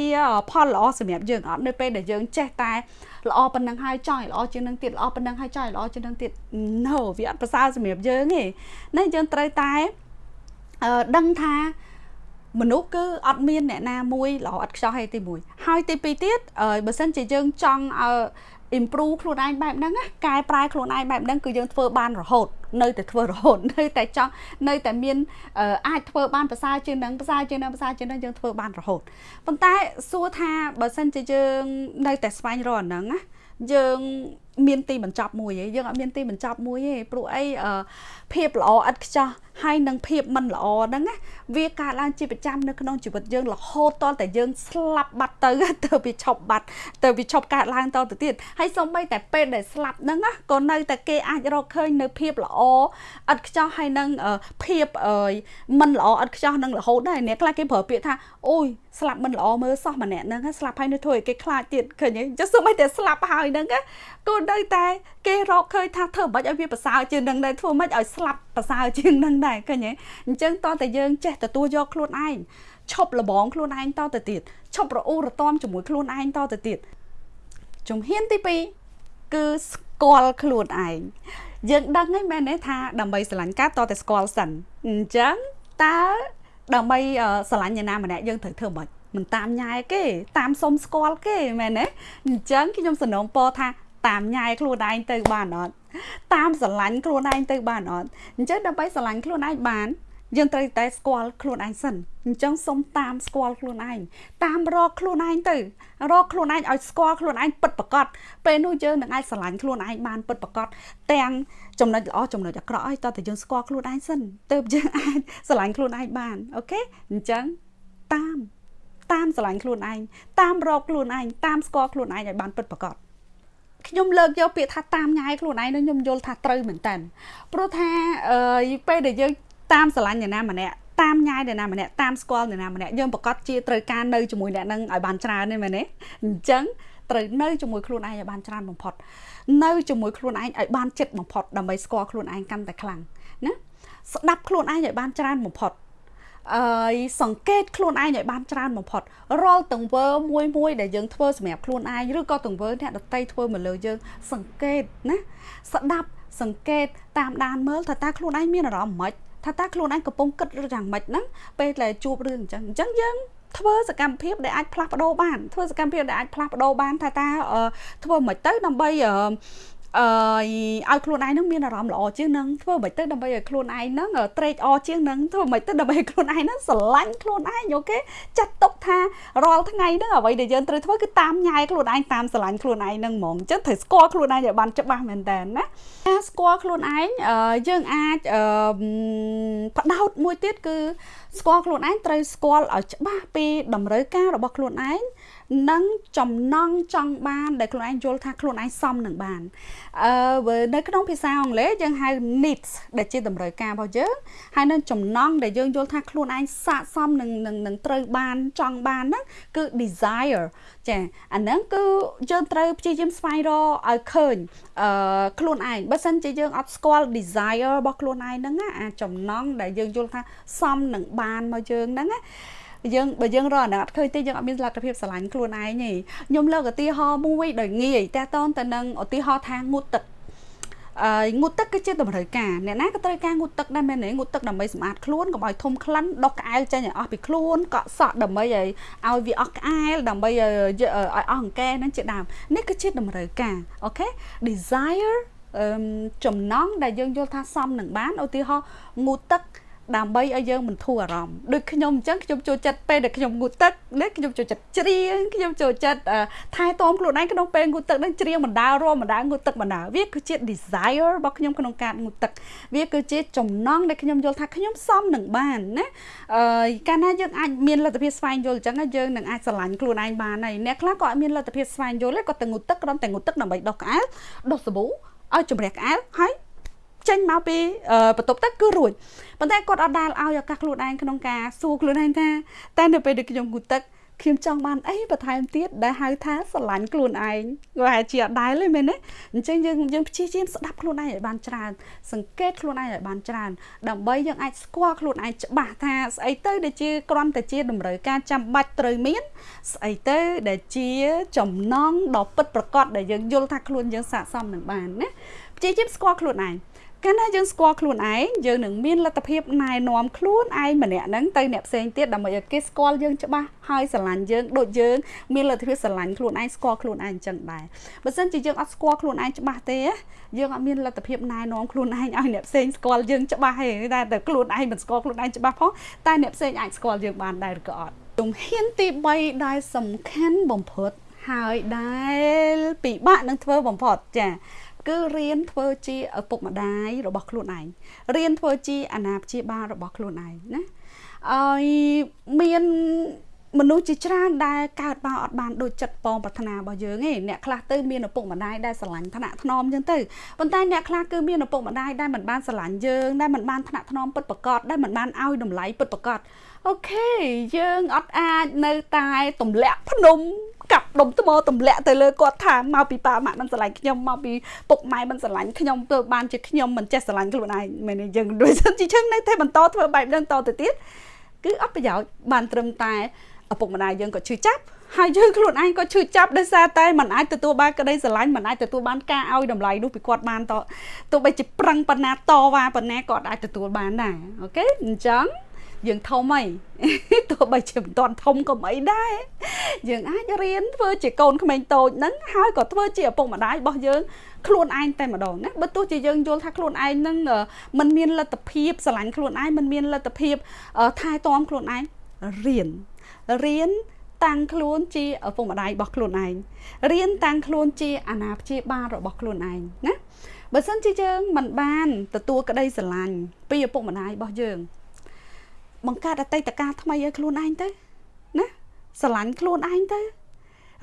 ផលល្អសម្រាប់យើងអត់នៅពេលដែលយើងចេះតែល្អប៉ុណ្ណឹងហើយចង់ឲ្យល្អជាងនឹងទៀតល្អប៉ុណ្ណឹងហើយចង់ឲ្យល្អជាងនឹងទៀត no វាអត់ប្រសើរសម្រាប់យើងទេណាយើងត្រូវតែអឺដឹងថាមនុស្សគឺអត់មានអ្នកណាមួយល្អឥតខ្ចោះទេទី1ហើយទី2ទៀតបើសិនជាយើងចង់ឲ្យ improve ខ្លួនឯងបែបហ្នឹងណាកែប្រែខ្លួនឯងបែបហ្នឹងគឺយើងធ្វើបានរហូតនៅតែធ្វើរហូតនៅតែចង់នៅតែមានអាចធ្វើបានប្រសើរជាងនឹងប្រសើរជាងនឹងប្រសើរជាងនឹងយើងធ្វើបានរហូតប៉ុន្តែសួរថាបើសិនជាយើងនៅតែស្វែងរកអាហ្នឹងណាយើងមានទីបញ្ចប់មួយឯងយើងអត់មានទីបញ្ចប់មួយទេព្រោះអីភាពល្អឥតខ្ចោះ ហើយនឹងភាពមិនល្អហ្នឹងណាវាកើតឡើងជាប្រចាំនៅក្នុងជីវិតយើងរហូតតតែយើងស្លាប់បាត់ទៅទៅវាឈប់បាត់ទៅវាឈប់កើតឡើងតទៅទៀតហើយសូម្បីតែពេលដែលស្លាប់ហ្នឹងណាក៏នៅតែគេអាចរកឃើញនៅភាពល្អឥតខ្ចោះហើយនឹងភាពមិនល្អឥតខ្ចោះនឹងរហូតដែរអ្នកខ្លះគេប្រើពាក្យថាអូយស្លាប់មិនល្អមើលសោះម្នាក់ហ្នឹងស្លាប់ហើយនៅធ្វើឲ្យគេខ្លាចទៀតឃើញទេចុះសូម្បីតែស្លាប់ហើយហ្នឹង ក៏នៅតែគេរកឃើញថាធ្វើមិនឲ្យវាប្រសើរជាងនឹងដែរធ្វើមិនឲ្យស្លាប់ប្រសើរជាងនឹងដែរឃើញទេអញ្ចឹងតតែយើងចេះទទួលយកខ្លួនឯងឈប់លបងខ្លួនឯងតទៅទៀតឈប់រអ៊ូរទាំជាមួយខ្លួនឯងតទៅទៀតជំហានទី2គឺស្គាល់ខ្លួនឯងយើងដឹងហើយមែនទេថាដើម្បីស្រឡាញ់កាតតែស្គាល់សិនអញ្ចឹងតើដើម្បីស្រឡាញ់អ្នកណាម្នាក់យើងត្រូវធ្វើម៉េចមិនតាមញ៉ែគេតាមសុំស្គាល់គេមែនទេអញ្ចឹងខ្ញុំសំណូមពរថា តាមញ៉ែខ្លួនឯងទៅបានអត់តាមស្រឡាញ់ខ្លួនឯងទៅបានអត់អញ្ចឹងដើម្បីស្រឡាញ់ខ្លួនឯងបានយើងត្រូវតែស្គាល់ខ្លួនឯងសិនអញ្ចឹងសុំតាមស្គាល់ខ្លួនឯងតាមរកខ្លួនឯងទៅរកខ្លួនឯងឲ្យស្គាល់ខ្លួនឯងពិតប្រាកដពេលនោះយើងនឹងអាចស្រឡាញ់ខ្លួនឯងបានពិតប្រាកដទាំងចំណុចល្អចំណុចអាក្រក់ឲ្យតើតើយើងស្គាល់ខ្លួនឯងសិនទើបយើងអាចស្រឡាញ់ខ្លួនឯងបានអូខេអញ្ចឹងតាមតាមស្រឡាញ់ខ្លួនឯងតាមរកខ្លួនឯងតាមស្គាល់ខ្លួនឯងឲ្យបានពិតប្រាកដ ខ្ញុំលើកយកពាក្យថាតាមញ៉ាយខ្លួនឯងនោះខ្ញុំយល់ថាត្រូវមែនតើព្រោះថាអឺពេលដែលយើងតាមស្រឡាញ់អ្នកណាម្នាក់តាមញ៉ាយអ្នកណាម្នាក់តាមស្គាល់អ្នកណាម្នាក់យើងប្រកាសជាត្រូវការនៅជាមួយអ្នកនឹងឲ្យបានច្រើនទេមែនទេអញ្ចឹងត្រូវនៅជាមួយខ្លួនឯងឲ្យបានច្រើនបំផុតនៅជាមួយខ្លួនឯងឲ្យបានចិត្តបំផុតដើម្បីស្គាល់ខ្លួនឯងកាន់តែខ្លាំងណាស្ដាប់ខ្លួនឯងឲ្យបានច្រើនបំផុត អឺសង្កេតខ្លួនឯងឲ្យបានច្រើនបំផុតរាល់ទង្វើមួយមួយដែលយើងធ្វើសម្រាប់ខ្លួនឯងឬក៏ទង្វើអ្នកដតីធ្វើមកលើយើងសង្កេតណាស្ដាប់សង្កេតតាមដានមើលថាតើខ្លួនឯងមានអារម្មណ៍ម៉េចថាតើខ្លួនឯងកំពុងគិតឬយ៉ាងម៉េចហ្នឹងពេលដែលជួបរឿងអញ្ចឹងអញ្ចឹងយើងធ្វើសកម្មភាពដែលអាចផ្លាស់ប្ដូរបានធ្វើសកម្មភាពដែលអាចផ្លាស់ប្ដូរបានថាតើធ្វើមិនទៅដើម្បី អឺឲ្យខ្លួនឯងនឹងមានអារម្មណ៍ល្អជាងនឹងធ្វើមិនទៅដើម្បីឲ្យខ្លួនឯងនឹងត្រេកអរជាងនឹងធ្វើមិនទៅដើម្បីឲ្យខ្លួនឯងនឹងស្រឡាញ់ខ្លួនឯងអូខេចាត់ទុកថារាល់ថ្ងៃហ្នឹងអ្វីដែលយើងត្រូវធ្វើគឺតាមញ៉ាយខ្លួនឯងតាមស្រឡាញ់ខ្លួនឯងនឹងហ្មងអញ្ចឹងត្រូវស្គាល់ខ្លួនឯងឲ្យបានច្បាស់មែនតើណាការស្គាល់ខ្លួនឯងយើងអាចបដោតមួយទៀតគឺស្គាល់ខ្លួនឯងត្រូវស្គាល់ឲ្យច្បាស់ពីតម្រូវការរបស់ខ្លួនឯង និងចំណង់ចង់បានដែលខ្លួនឯងយល់ថាខ្លួនឯងសមនឹងបានអឺនៅក្នុងភាសាអង់គ្លេសយើងហៅ needs ដែលជាតម្រូវការរបស់យើងហើយនៅចំណង់ដែលយើងយល់ថាខ្លួនឯងស័ក្តិសមនឹងនឹងត្រូវបានចង់បានហ្នឹងគឺ desire ចាអាហ្នឹងគឺយើងត្រូវព្យាយាមស្វែងរកឲ្យឃើញអឺខ្លួនឯងបើសិនជាយើងអត់ស្គាល់ desire របស់ខ្លួនឯងហ្នឹងអាចំណង់ដែលយើងយល់ថាសមនឹងបានមកយើងហ្នឹងណា យើងបើយើងរកអាណត្តិឃើញទេយើងអត់មានលទ្ធភាពស្រឡាញ់ខ្លួនឯងទេខ្ញុំលើកឧទាហរណ៍មួយដោយងាយតើតតទៅនឹងឧទាហរណ៍ថាងូតទឹកអឺងូតទឹកគឺជាតម្រូវការអ្នកណាក៏ត្រូវការងូតទឹកដែរមែនទេងូតទឹកដើម្បីសម្អាតខ្លួនកុំឲ្យធំក្លិនដុសក្អែលចេញឲ្យអស់ពីខ្លួនកក់សក់ដើម្បីឲ្យឲ្យវាអស់ក្អែលដើម្បីឲ្យឲ្យអស់អង្កែហ្នឹងជាដើមនេះគឺជាតម្រូវការអូខេ desire ចំណងដែលយើងយល់ថាសមនឹងបានឧទាហរណ៍ងូតទឹក ដើម្បីឲ្យយើងមិនធូរអារម្មណ៍ដូចខ្ញុំអញ្ចឹងខ្ញុំចូលចិត្តពេលដែលខ្ញុំងូតទឹកណាខ្ញុំចូលចិត្តច្រៀងខ្ញុំចូលចិត្តថែទាំខ្លួនឯងក្នុងពេលងូតទឹកនឹងច្រៀងបណ្ដារមបណ្ដាងូតទឹកបណ្ដាវាគឺជា desire របស់ខ្ញុំក្នុងការងូតទឹកវាគឺជាចំណង់ដែលខ្ញុំយល់ថាខ្ញុំសមនឹងបានណាអឺកាលណាយើងអាចមានលទ្ធភាពស្វែងយល់អញ្ចឹងយើងនឹងអាចស្រឡាញ់ខ្លួនឯងបានហើយអ្នកខ្លះក៏អត់មានលទ្ធភាពស្វែងយល់ទេគាត់តែងូតទឹកគ្រាន់តែងូតទឹកដើម្បីដុសក្អែលដុសសាប៊ូឲ្យជំរះក្អែលហើយ ចេញមកពីបន្ទប់ទឹកគឺរួចប៉ុន្តែគាត់អត់ដាល់ឲ្យឱកាសខ្លួនឯងក្នុងការសួរខ្លួនឯងថាតែនៅពេលដែលខ្ញុំគូទឹកខ្ញុំចង់បានអីបន្ថែមទៀតដែលហៅថាស្រឡាញ់ខ្លួនឯងគាត់ហៅជាអត់ដែលទេមែនទេអញ្ចឹងយើងយើងព្យាយាមស្ដាប់ខ្លួនឯងឲ្យបានច្រើន សង្កេតខ្លួនឯងឲ្យបានច្រើនដើម្បីយើងអាចស្គាល់ខ្លួនឯងច្បាស់ថាស្អីទៅដែលជាគ្រាន់តែជាតម្រូវការចាំបាច់ត្រូវមាន ស្អីទៅដែលជាចំណងដ៏ពិតប្រាកដដែលយើងយល់ថាខ្លួនយើងស័ក្តិសមនឹងបានណាព្យាយាមស្គាល់ខ្លួនឯង កាលណាយើងស្គាល់ខ្លួនឯងយើងនឹងមានលទ្ធភាពណែនាំខ្លួនឯងម្នាក់ហ្នឹងទៅអ្នកផ្សេងទៀតដើម្បីឲ្យគេស្គាល់យើងច្បាស់ហើយស្រឡាញ់យើងដូចយើងមានលទ្ធភាពស្រឡាញ់ខ្លួនឯងស្គាល់ខ្លួនឯងអញ្ចឹងដែរបើមិនជាយើងអត់ស្គាល់ខ្លួនឯងច្បាស់ទេយើងអត់មានលទ្ធភាពណែនាំខ្លួនឯងឲ្យអ្នកផ្សេងស្គាល់យើងច្បាស់ទេតែតែខ្លួនឯងមិនស្គាល់ខ្លួនឯងច្បាស់ផងតែអ្នកផ្សេងអាចស្គាល់យើងបានដែរឬក៏អត់ជំហានទី3ដែលសំខាន់បំផុតហើយដែលពិបាកនឹងធ្វើបំផុតចា គឺរៀនធ្វើជាឪពុកម្ដាយរបស់ខ្លួនឯងរៀនធ្វើជាអាណាព្យាបាលរបស់ខ្លួនឯងណាហើយមានមនុស្សជាច្រើនដែលកើតមកអត់បានដូចចិត្តបងប្រាថ្នារបស់យើងទេអ្នកខ្លះទៅមានឪពុកម្ដាយដែលស្រឡាញ់ថ្នាក់ថ្នមចឹងទៅប៉ុន្តែអ្នកខ្លះគឺមានឪពុកម្ដាយដែលមិនបានស្រឡាញ់យើងដែលមិនបានថ្នាក់ថ្នមពិតប្រាកដដែលមិនបានឲ្យតម្លៃពិតប្រាកដ អូខេយើងអត់អាចនៅតែទម្លាក់ភ្នំកាប់ដុំថ្មទម្លាក់ទៅលើគាត់ថាមកពីប៉ាម៉ាក់មិនស្រឡាញ់ខ្ញុំមកពីពុកម៉ែមិនស្រឡាញ់ខ្ញុំធ្វើបានជាខ្ញុំមិនចេះស្រឡាញ់ខ្លួនឯងមែនទេយើងដូចសិនជាជឹងនៅតែបន្តធ្វើបែបហ្នឹងតទៅទៀតគឺអត់ប្រយោជន៍បានត្រឹមតែឪពុកម្ដាយយើងក៏ឈឺចាប់ហើយយើងខ្លួនឯងក៏ឈឺចាប់ដោយសារតែមិនអាចទទួលបានក្តីស្រឡាញ់មិនអាចទទួលបានការឲ្យតម្លៃនោះពីគាត់បានតទោះបីជាប្រឹងប៉ុណ្ណាតវ៉ាប៉ុណ្ណាក៏អាចទទួលបានដែរអូខេអញ្ចឹង យើងធំអីទោះបីជាមិនទាន់ធំក៏មិនអីដែរយើងអាចរៀនធ្វើជាកូនក្មេងតូចហ្នឹងហើយក៏ធ្វើជាឪពុកម្ដាយរបស់យើងខ្លួនឯងតែម្ដងណាបើទោះជាយើងយល់ថាខ្លួនឯងហ្នឹងมันមានលទ្ធភាពស្រឡាញ់ខ្លួនឯងมันមានលទ្ធភាពថែទាំខ្លួនឯងរៀនរៀនតាំងខ្លួនជាឪពុកម្ដាយរបស់ខ្លួនឯងរៀនតាំងខ្លួនជាអាណាព្យាបាលរបស់ខ្លួនឯងណាបើសិនជាយើងមិនបានទទួលក្តីស្រឡាញ់ពីឪពុកម្ដាយរបស់យើង បង្កើតអតីតកាលថ្មីឲ្យខ្លួនឯងទៅណាស្រឡាញ់ខ្លួនឯងទៅ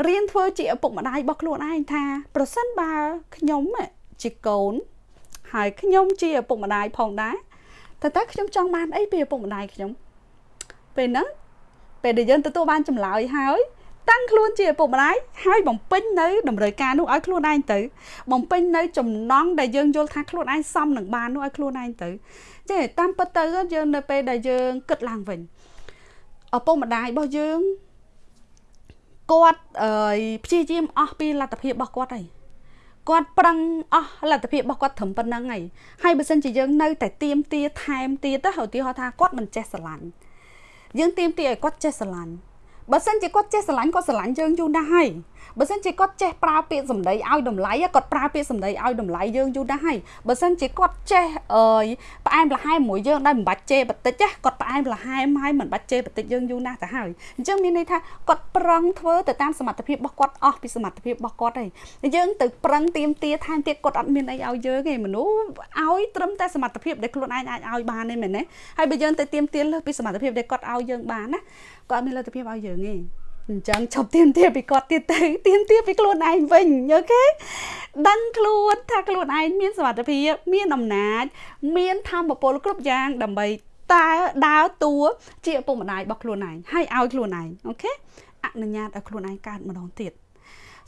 រៀនធ្វើជាឪពុកម្ដាយរបស់ខ្លួនឯងថា ប្រសិនបើខ្ញុំជាកូន ហើយខ្ញុំជាឪពុកម្ដាយផងដែរតើតើខ្ញុំចង់បានអីពីឪពុកម្ដាយខ្ញុំពេលហ្នឹងពេលដែលយើងទទួលបានចម្លើយហើយតាំងខ្លួនជាឪពុកម្ដាយហើយបំពេញនៅតម្រូវការនោះឲ្យខ្លួនឯងទៅ បំពេញនៅចំណងដែលយើងយល់ថាខ្លួនឯងសមនឹងបាននោះឲ្យខ្លួនឯងទៅ ចេះតាមពិតទៅយើងនៅពេលដែលយើងគិតឡើងវិញឪពុកម្ដាយរបស់យើងគាត់អឺព្យាយាមអស់ពីលទ្ធភាពរបស់គាត់ហើយគាត់ប្រឹងអស់លទ្ធភាពរបស់គាត់ត្រឹមប៉ុណ្្នឹងហើយហើយបើសិនជាយើងនៅតែទៀមទាថែមទៀតទៅឧទាហរណ៍ថាគាត់មិនចេះស្រឡាញ់យើងទៀមទាឲ្យគាត់ចេះស្រឡាញ់ បើសិនជាគាត់ចេះស្រឡាញ់គាត់ស្រឡាញ់យើងយូរណាស់ហើយបើសិនជាគាត់ចេះប្រើពាក្យសម្ដីឲ្យតម្លៃគាត់ប្រើពាក្យសម្ដីឲ្យតម្លៃយើងយូរណាស់ហើយបើសិនជាគាត់ចេះអើយផ្អែមល្ហែមមួយយើងដែលមិនបាច់ជេរបន្តិចគាត់ផ្អែមល្ហែមហើយមិនបាច់ជេរបន្តិចយើងយូរណាស់ទៅហើយអញ្ចឹងមានន័យថាគាត់ប្រឹងធ្វើទៅតាមសមត្ថភាពរបស់គាត់អស់ពីសមត្ថភាពរបស់គាត់ហើយយើងទៅប្រឹងទៀមទាថែមទៀតគាត់អត់មានអីឲ្យយើងទេមនុស្សឲ្យត្រឹមតែសមត្ថភាពដែលខ្លួនឯងអាចឲ្យបានទេមែនទេហើយបើយើងទៅទៀមទាលើសពីសមត្ថភាពដែលគាត់ឲ្យយើងបានណាគាត់អត់មានលទ្ធភាពឲ្យយើងទេអញ្ចឹងឈប់ទៀមទាពីគាត់ទៀតទៅទៀមទាពីខ្លួនឯងវិញអូខេដឹងខ្លួនថាខ្លួនឯងមានសមត្ថភាពមានអំណាច មានធម៌ពលគ្រប់យ៉ាង ដើម្បីតើដើរតួជាឪពុកម្ដាយរបស់ខ្លួនឯងហើយឲ្យខ្លួនឯងអូខេអនុញ្ញាតឲ្យខ្លួនឯងកើតម្ដងទៀត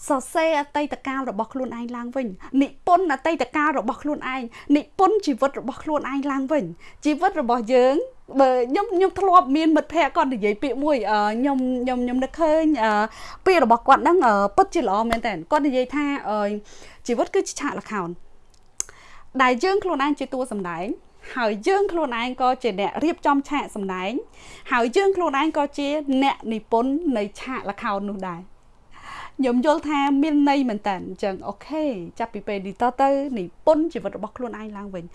សរសេរអតីតកាលរបស់ខ្លួនឯងឡើងវិញនិពន្ធអតីតកាលរបស់ខ្លួនឯងនិពន្ធជីវិតរបស់ខ្លួនឯងឡើងវិញជីវិតរបស់យើងបើខ្ញុំខ្ញុំធ្លាប់មានមិត្តភ័ក្តិគាត់និយាយពាក្យមួយខ្ញុំខ្ញុំខ្ញុំនឹកឃើញពាក្យរបស់គាត់ហ្នឹងពិតជាល្អមែនតើគាត់និយាយថាជីវិតគឺជាឆាកល្ខោនដែលយើងខ្លួនឯងជាតួសម្ដែងហើយយើងខ្លួនឯងក៏ជាអ្នករៀបចំឆាកសម្ដែងហើយយើងខ្លួនឯងក៏ជាអ្នកនិពន្ធនៃឆាកល្ខោននោះដែរ ខ្ញុំយល់ថាមានន័យមែនតើអញ្ចឹងអូខេចាប់ពីពេលនេះតទៅនិពន្ធជីវិតរបស់ខ្លួនឯងឡើងវិញ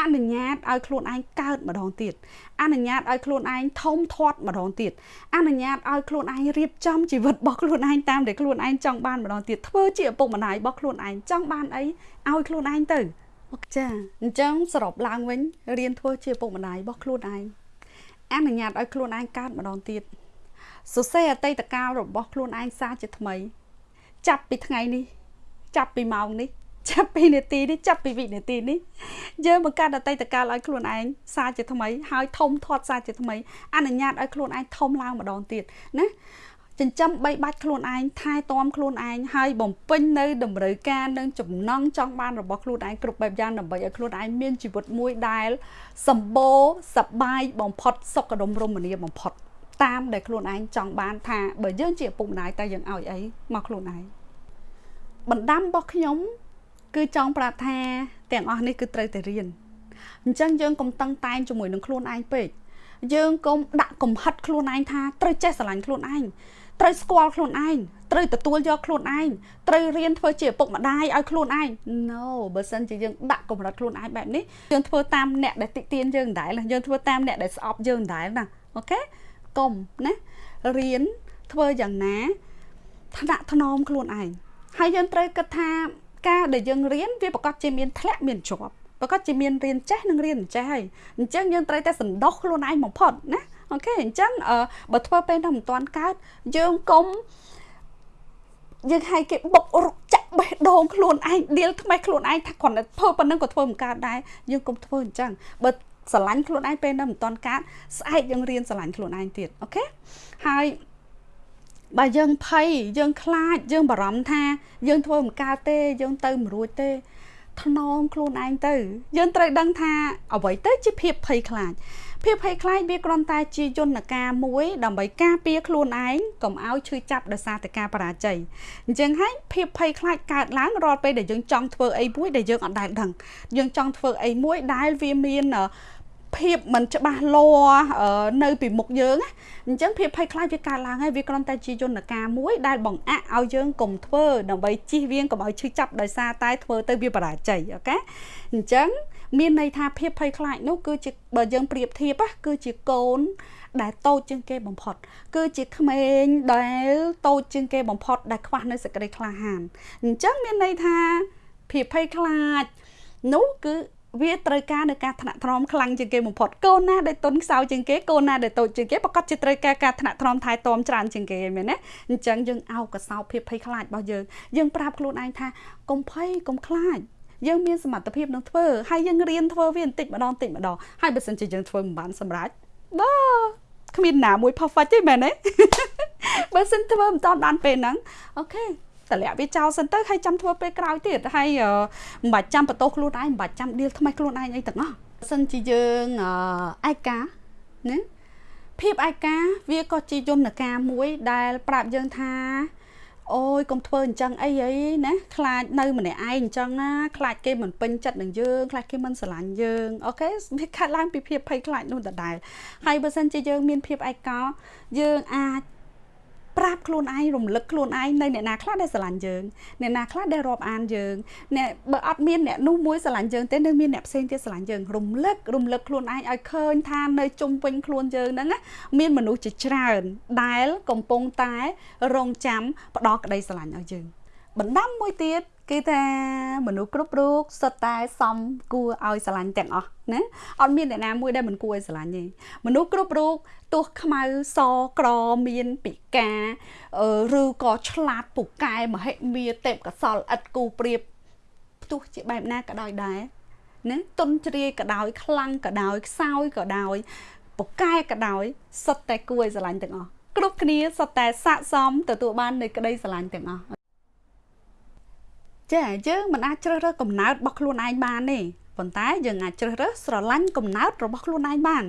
អនុញ្ញាតឲ្យខ្លួនឯងកើតម្ដងទៀតអនុញ្ញាតឲ្យខ្លួនឯងធំធាត់ម្ដងទៀតអនុញ្ញាតឲ្យខ្លួនឯងរៀបចំជីវិតរបស់ខ្លួនឯងតាមដែលខ្លួនឯងចង់បានម្ដងទៀតធ្វើជាឪពុកម្ដាយរបស់ខ្លួនឯងចង់បានអីឲ្យខ្លួនឯងទៅអូចាអញ្ចឹងសរុបឡើងវិញរៀនធ្វើជាឪពុកម្ដាយរបស់ខ្លួនឯងអនុញ្ញាតឲ្យខ្លួនឯងកើតម្ដងទៀតសរសេរអតីតកាលរបស់ខ្លួនឯងសារជាថ្មី ចាប់ពីថ្ងៃនេះ ចាប់ពីម៉ោងនេះចាប់ពីនាទីនេះចាប់ពីវិនាទីនេះយើងបង្កើតអតីតកាលឲ្យខ្លួនឯងសារជាថ្មីហើយធំធាត់សារជាថ្មីអនុញ្ញាតឲ្យខ្លួនឯងធំឡើងម្ដងទៀតណាចិញ្ចឹមបីបាច់ខ្លួនឯងថែទាំខ្លួនឯងហើយបំពេញនៅតម្រូវការនិងចំណង់ចង់បានរបស់ខ្លួនឯងគ្រប់បែបយ៉ាងដើម្បីឲ្យខ្លួនឯងមានជីវិតមួយដែលសម្បូរសប្បាយបំផុតសុខដុមរមនាបំផុត តាមដែលខ្លួនឯងចង់បានថាបើយើងជាឪពុកម្ដាយតើយើងឲ្យអីមកខ្លួនឯងបណ្ដាំរបស់ខ្ញុំ គឺចង់ប្រាប់ថាទាំងអស់នេះគឺត្រូវតែរៀនអញ្ចឹងយើងកុំតឹងតែងជាមួយនឹងខ្លួនឯងពេកយើងកុំដាក់កំហិតខ្លួនឯងថាត្រូវចេះស្រឡាញ់ខ្លួនឯងត្រូវស្គាល់ខ្លួនឯងត្រូវទទួលយកខ្លួនឯងត្រូវរៀនធ្វើជាឪពុកម្ដាយឲ្យខ្លួនឯង No បើសិនជាយើងដាក់កម្រិតខ្លួនឯងបែបនេះយើងធ្វើតាមអ្នកដែលតិទៀនយើងដែរយើងធ្វើតាមអ្នកដែលស្អប់យើងដែរណាអូខេ កុំណារៀនធ្វើយ៉ាងណាថ្នាក់ថ្នមខ្លួនឯងហើយយើងត្រូវគិតថាការដែលយើងរៀនវាប្រកាសជាមានធ្លាក់មានជាប់ប្រកាសជាមានរៀនចេះនិងរៀនចេះហើយអញ្ចឹងយើងត្រូវតែសន្តោសខ្លួនឯងបំផុតណាអូខេអញ្ចឹងបើធ្វើពេលនោះមិនទាន់កើតយើងកុំយើងឲ្យគេបុករុកចាក់បេះដូងខ្លួនឯងដៀលថ្មីខ្លួនឯងថាគ្រាន់តែធ្វើប៉ុណ្ណឹងក៏ធ្វើមិនកើតដែរយើងកុំធ្វើអញ្ចឹងបើ ស្រឡាញ់ខ្លួនឯងពេលនោះមិនទាន់កើតស្អែកយើងរៀនស្រឡាញ់ខ្លួនឯងទៀតអូខេហើយបើយើងភ័យយើងខ្លាចយើងបារម្ភថាយើងធ្វើមិនកើតទេយើងទៅមិនរួចទេថ្នមខ្លួនឯងទៅ យើងត្រូវដឹងថាអ្វីទៅជាភាពភ័យខ្លាចភាពភ័យខ្លាចវាគ្រាន់តែជាយន្តការមួយដើម្បីការពារខ្លួនឯងកុំឲ្យឈឺចាប់ដោយសារតែការបរាជ័យអញ្ចឹងហើយភាពភ័យខ្លាចកើតឡើងរាល់ពេលដែលយើងចង់ធ្វើអីមួយដែលយើងអត់ដែលដឹងយើងចង់ធ្វើអីមួយដែលវាមាន ភាពមិនច្បាស់លាស់នៅពីមុខយើងអញ្ចឹងភាពភ័យខ្លាចវាកើតឡើងហើយវាគ្រាន់តែជាយន្តការមួយដែលបង្អាក់ឲ្យយើងកុំធ្វើដើម្បីជិះវៀងកុំឲ្យឈឺចាប់ដោយសារតែធ្វើទៅវាបរាជ័យអូខេអញ្ចឹងមានន័យថាភាពភ័យខ្លាចនោះគឺជាបើយើងប្រៀបធៀបគឺជាកូនដែលតូចជាងគេបំផុត គឺជាក្មេងដែលតូចជាងគេបំផុត ដែលខ្វះនៅសេចក្តីក្លាហានអញ្ចឹងមានន័យថាភាពភ័យខ្លាចនោះគឺ វាត្រូវការនៅការថ្នាក់ថ្នមខ្លាំងជាងគេបំផុតកូនណាដែលទុនខ្សោយជាងគេកូនណាដែលតូចជាងគេប្រកាសជាត្រូវការការថ្នាក់ថ្នមថែទាំច្រើនជាងគេមែនទេអញ្ចឹងយើងអោបកសោភាពភ័យខ្លាចរបស់យើងយើងប្រាប់ខ្លួនឯងថាកុំភ័យកុំខ្លាចយើងមានសមត្ថភាពនឹងធ្វើហើយយើងរៀនធ្វើវាបន្តិចម្ដងបន្តិចម្ដងហើយបើសិនជាយើងធ្វើមិនបានសម្រេចបាទគ្មានណាមួយ perfect ទេមែនទេបើសិនធ្វើមិនតាន់បានពេលហ្នឹងអូខេ តម្លាក់វាចោលសិនទៅហើយចាំធ្វើពេលក្រោយទៀតហើយមិនបាច់ចាំបន្ទោសខ្លួនឯងមិនបាច់ចាំដៀលថ្មីខ្លួនឯងអីទាំងអស់សិនជាយើងឯកាណាភាពឯកាវាក៏ជាយន្តការមួយដែលប្រាប់យើងថាអូយកុំធ្វើអញ្ចឹងអីអីណាខ្លាចនៅម្នាក់ឯងអញ្ចឹងណាខ្លាចគេមិនពេញចិត្តនឹងយើងខ្លាចគេមិនស្រឡាញ់យើងអូខេវាខាត់ឡើងពីភាពភ័យខ្លាចនោះដដែលហើយបើសិនជាយើងមានភាពឯកោយើងអាច ប្រាប់ខ្លួនឯងរំលឹកខ្លួនឯងនៅអ្នកណាខ្លះដែលស្រឡាញ់យើងអ្នកណាខ្លះដែលរាប់អានយើងអ្នកបើអត់មានអ្នកនោះមួយស្រឡាញ់យើងទេនៅមានអ្នកផ្សេងទៀតស្រឡាញ់យើងរំលឹករំលឹកខ្លួនឯងឲ្យឃើញថានៅជុំវិញខ្លួនយើងហ្នឹងមានមនុស្សជាច្រើនដែលកំពុងតែរងចាំផ្ដោតក្តីស្រឡាញ់ឲ្យយើងបណ្ដាំមួយទៀត គឺថាមនុស្សគ្រប់រូបសុទ្ធតែសមគួរឲ្យស្រឡាញ់ទាំងអស់ណាអត់មានអ្នកណាមួយដែលមិនគួរឲ្យស្រឡាញ់ទេមនុស្សគ្រប់រូបទោះខ្មៅសក្រមានពិការឬក៏ឆ្លាតពូកែមហិមាទេពកសលឥតគូប្រៀបទោះជាបែបណាក៏ដោយដែរណាទុនជ្រាយក៏ដោយខ្លាំងក៏ដោយខ្សោយក៏ដោយពូកែក៏ដោយសុទ្ធតែគួរឲ្យស្រឡាញ់ទាំងអស់គ្រប់គ្នាសុទ្ធតែស័កសមទទួលបាននៃក្តីស្រឡាញ់ទាំងអស់ ចាយើងមិនអាចជ្រើសរើសកំណើតរបស់ខ្លួនឯងបានទេប៉ុន្តែយើងអាចជ្រើសរើសស្រឡាញ់កំណើតរបស់ខ្លួនឯងបាន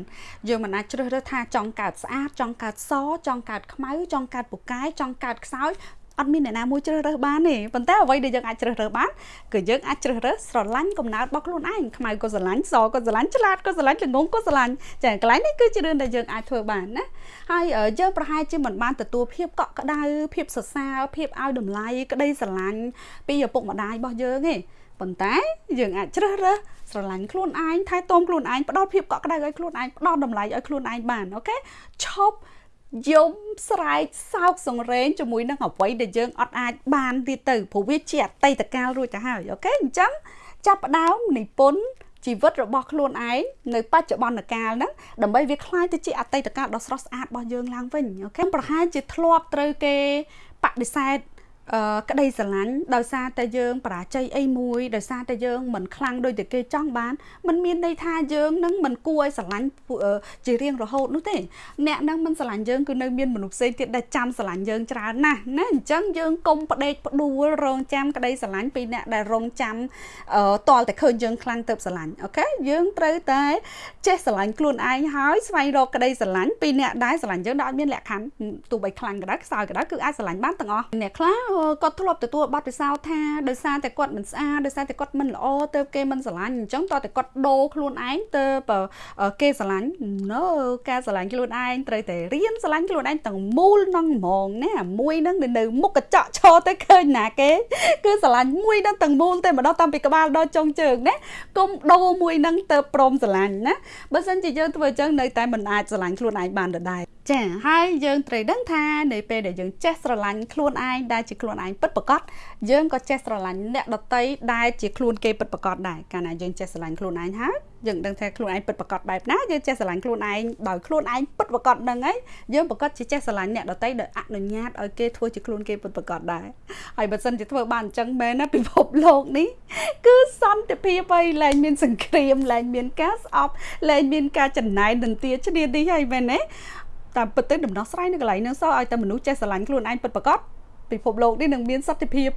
យើងមិនអាចជ្រើសរើសថាចង់កើតស្អាតចង់កើតសចង់កើតខ្មៅចង់កើតពូកែចង់កើតខ្សោយ អត់មានអ្នកណាមួយជ្រើសរើសបានទេប៉ុន្តែអ្វីដែលយើងអាចជ្រើសរើសបានគឺយើងអាចជ្រើសរើសស្រឡាញ់កំណើតរបស់ខ្លួនឯងខ្មៅក៏ស្រឡាញ់សក៏ស្រឡាញ់ឆ្លាតក៏ស្រឡាញ់ល្ងងក៏ស្រឡាញ់ចាកន្លែងនេះគឺជារឿងដែលយើងអាចធ្វើបានណាហើយយើងប្រហែលជាមិនបានទទួលភាពកក់ក្ដៅភាពសរសើរភាពឲ្យតម្លៃក្តីស្រឡាញ់ពីឪពុកម្ដាយរបស់យើងទេប៉ុន្តែយើងអាចជ្រើសរើសស្រឡាញ់ខ្លួនឯងថែទាំខ្លួនឯងផ្ដល់ភាពកក់ក្ដៅឲ្យខ្លួនឯងផ្ដល់តម្លៃឲ្យខ្លួនឯងបានអូខេឈប់ យំស្រែកសោកសង្រេងជាមួយនឹងអ្វីដែលយើងអត់អាចបានទៀតទៅព្រោះវាជាអតីតកាលរួចទៅហើយអូខេអញ្ចឹងចាប់ផ្ដើមនិពន្ធជីវិតរបស់ខ្លួនឯងនៅបច្ចុប្បន្នកាលហ្នឹងដើម្បីវាคล้ายទៅជាអតីតកាលដ៏ស្រស់ស្អាតរបស់យើងឡើងវិញអូខេប្រហែលជាធ្លាប់ត្រូវគេបដិសេធ អឺ ក្តីស្រឡាញ់ដោយសារតែយើងបរាជ័យអីមួយដោយសារតែយើងមិនខ្លាំងដូចតែគេចង់បានมันមានន័យថាយើងនឹងមិនគួរឲ្យស្រឡាញ់ជារៀងរហូតនោះទេអ្នកនឹងមិនស្រឡាញ់យើងគឺនៅមានមនុស្សផ្សេងទៀតដែលចាំស្រឡាញ់យើងច្រើនណាស់ណាអញ្ចឹងយើងកុំផ្ដេកផ្ដួលរងចាំក្តីស្រឡាញ់ពីអ្នកដែលរងចាំតលតែឃើញយើងខ្លាំងទៅស្រឡាញ់អូខេយើងត្រូវតែចេះស្រឡាញ់ខ្លួនឯងហើយស្វែងរកក្តីស្រឡាញ់ពីអ្នកដែលស្រឡាញ់យើងដែលអត់មានលក្ខខណ្ឌទោះបីខ្លាំងក៏ដោយខ្សោយក៏ដោយគឺអាចស្រឡាញ់បានទាំងអស់អ្នកខ្លះគាត់ធ្លាប់ទទួលបទពិសោធន៍ថាដោយសារតែគាត់មិនស្អាតដោយសារតែគាត់មិនល្អទៅគេមិនស្រឡាញ់អញ្ចឹងតើតែគាត់ដូរខ្លួនឯងទៅគេស្រឡាញ់ no ការស្រឡាញ់ខ្លួនឯងត្រូវតែរៀនស្រឡាញ់ខ្លួនឯងទាំងមូលនឹងហ្មងណាមួយនឹងនៅមុខកញ្ចក់ឈរទៅឃើញណាគេគឺស្រឡាញ់មួយនឹងទាំងមូលតែម្ដងតាំងពីក្បាលដល់ចុងជើងណាកុំដូរមួយនឹងទៅព្រមស្រឡាញ់ណាបើមិនជាយើងធ្វើអញ្ចឹងនៅតែមិនអាចស្រឡាញ់ខ្លួនឯងបានដដែលចាហើយយើងត្រូវដឹងថានៅពេលដែលយើងចេះស្រឡាញ់ខ្លួនឯងដែលជាខ្លួនឯងពិតប្រាកដយើងក៏ចេះស្រឡាញ់អ្នកដតីដែលជាខ្លួនគេពិតប្រាកដដែរកាលណាយើងចេះស្រឡាញ់ខ្លួនឯងហើយយើងដឹងថាខ្លួនឯងពិតប្រាកដបែបណាយើងចេះស្រឡាញ់ខ្លួនឯងដោយខ្លួនឯងពិតប្រាកដហ្នឹងហើយយើងប្រកាសជាចេះស្រឡាញ់អ្នកដតីដោយអនុញ្ញាតឲ្យគេធ្វើជាខ្លួនគេពិតប្រាកដដែរហើយបើសិនជាធ្វើបានអញ្ចឹងមែនណាពិភពលោកនេះគឺសន្តិភាពហើយលែងមានសង្គ្រាមលែងមានការស្អប់លែងមានការចំណាយនន្ទាឈ្នានេះហើយមែនទេតាមពិតទៅដំណោះស្រាយនៅកន្លែងហ្នឹងសោះឲ្យតែមនុស្សចេះស្រឡាញ់ខ្លួនឯងពិតប្រាកដ ពិភពលោកនេះនឹងមានសន្តិភាព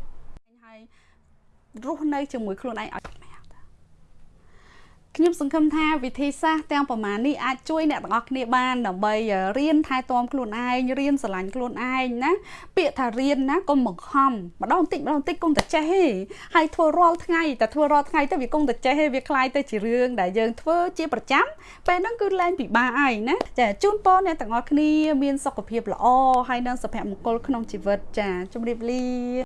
ហើយរស់នៅជាមួយខ្លួនឯងឲ្យ ខ្ញុំសង្ឃឹមថាវិធីសាស្ត្រទាំងប្រមាណនេះអាចជួយអ្នកទាំងអស់គ្នាបានដើម្បីរៀនថែទាំខ្លួនឯងរៀនស្រឡាញ់ខ្លួនឯងណាពាក្យថារៀនណាកុំបង្ខំម្ដងតិចម្ដងតិចកុំតែចេះទេហើយធ្វើរាល់ថ្ងៃតែធ្វើរាល់ថ្ងៃទៅវាកុំតែចេះទេវាคล้ายទៅជារឿងដែលយើងធ្វើជាប្រចាំពេលហ្នឹងគឺលែងពិបាកហើយណាចាជូនពរអ្នកទាំងអស់គ្នាមានសុខភាពល្អហើយនិងសុភមង្គលក្នុងជីវិតចាជម្រាបលា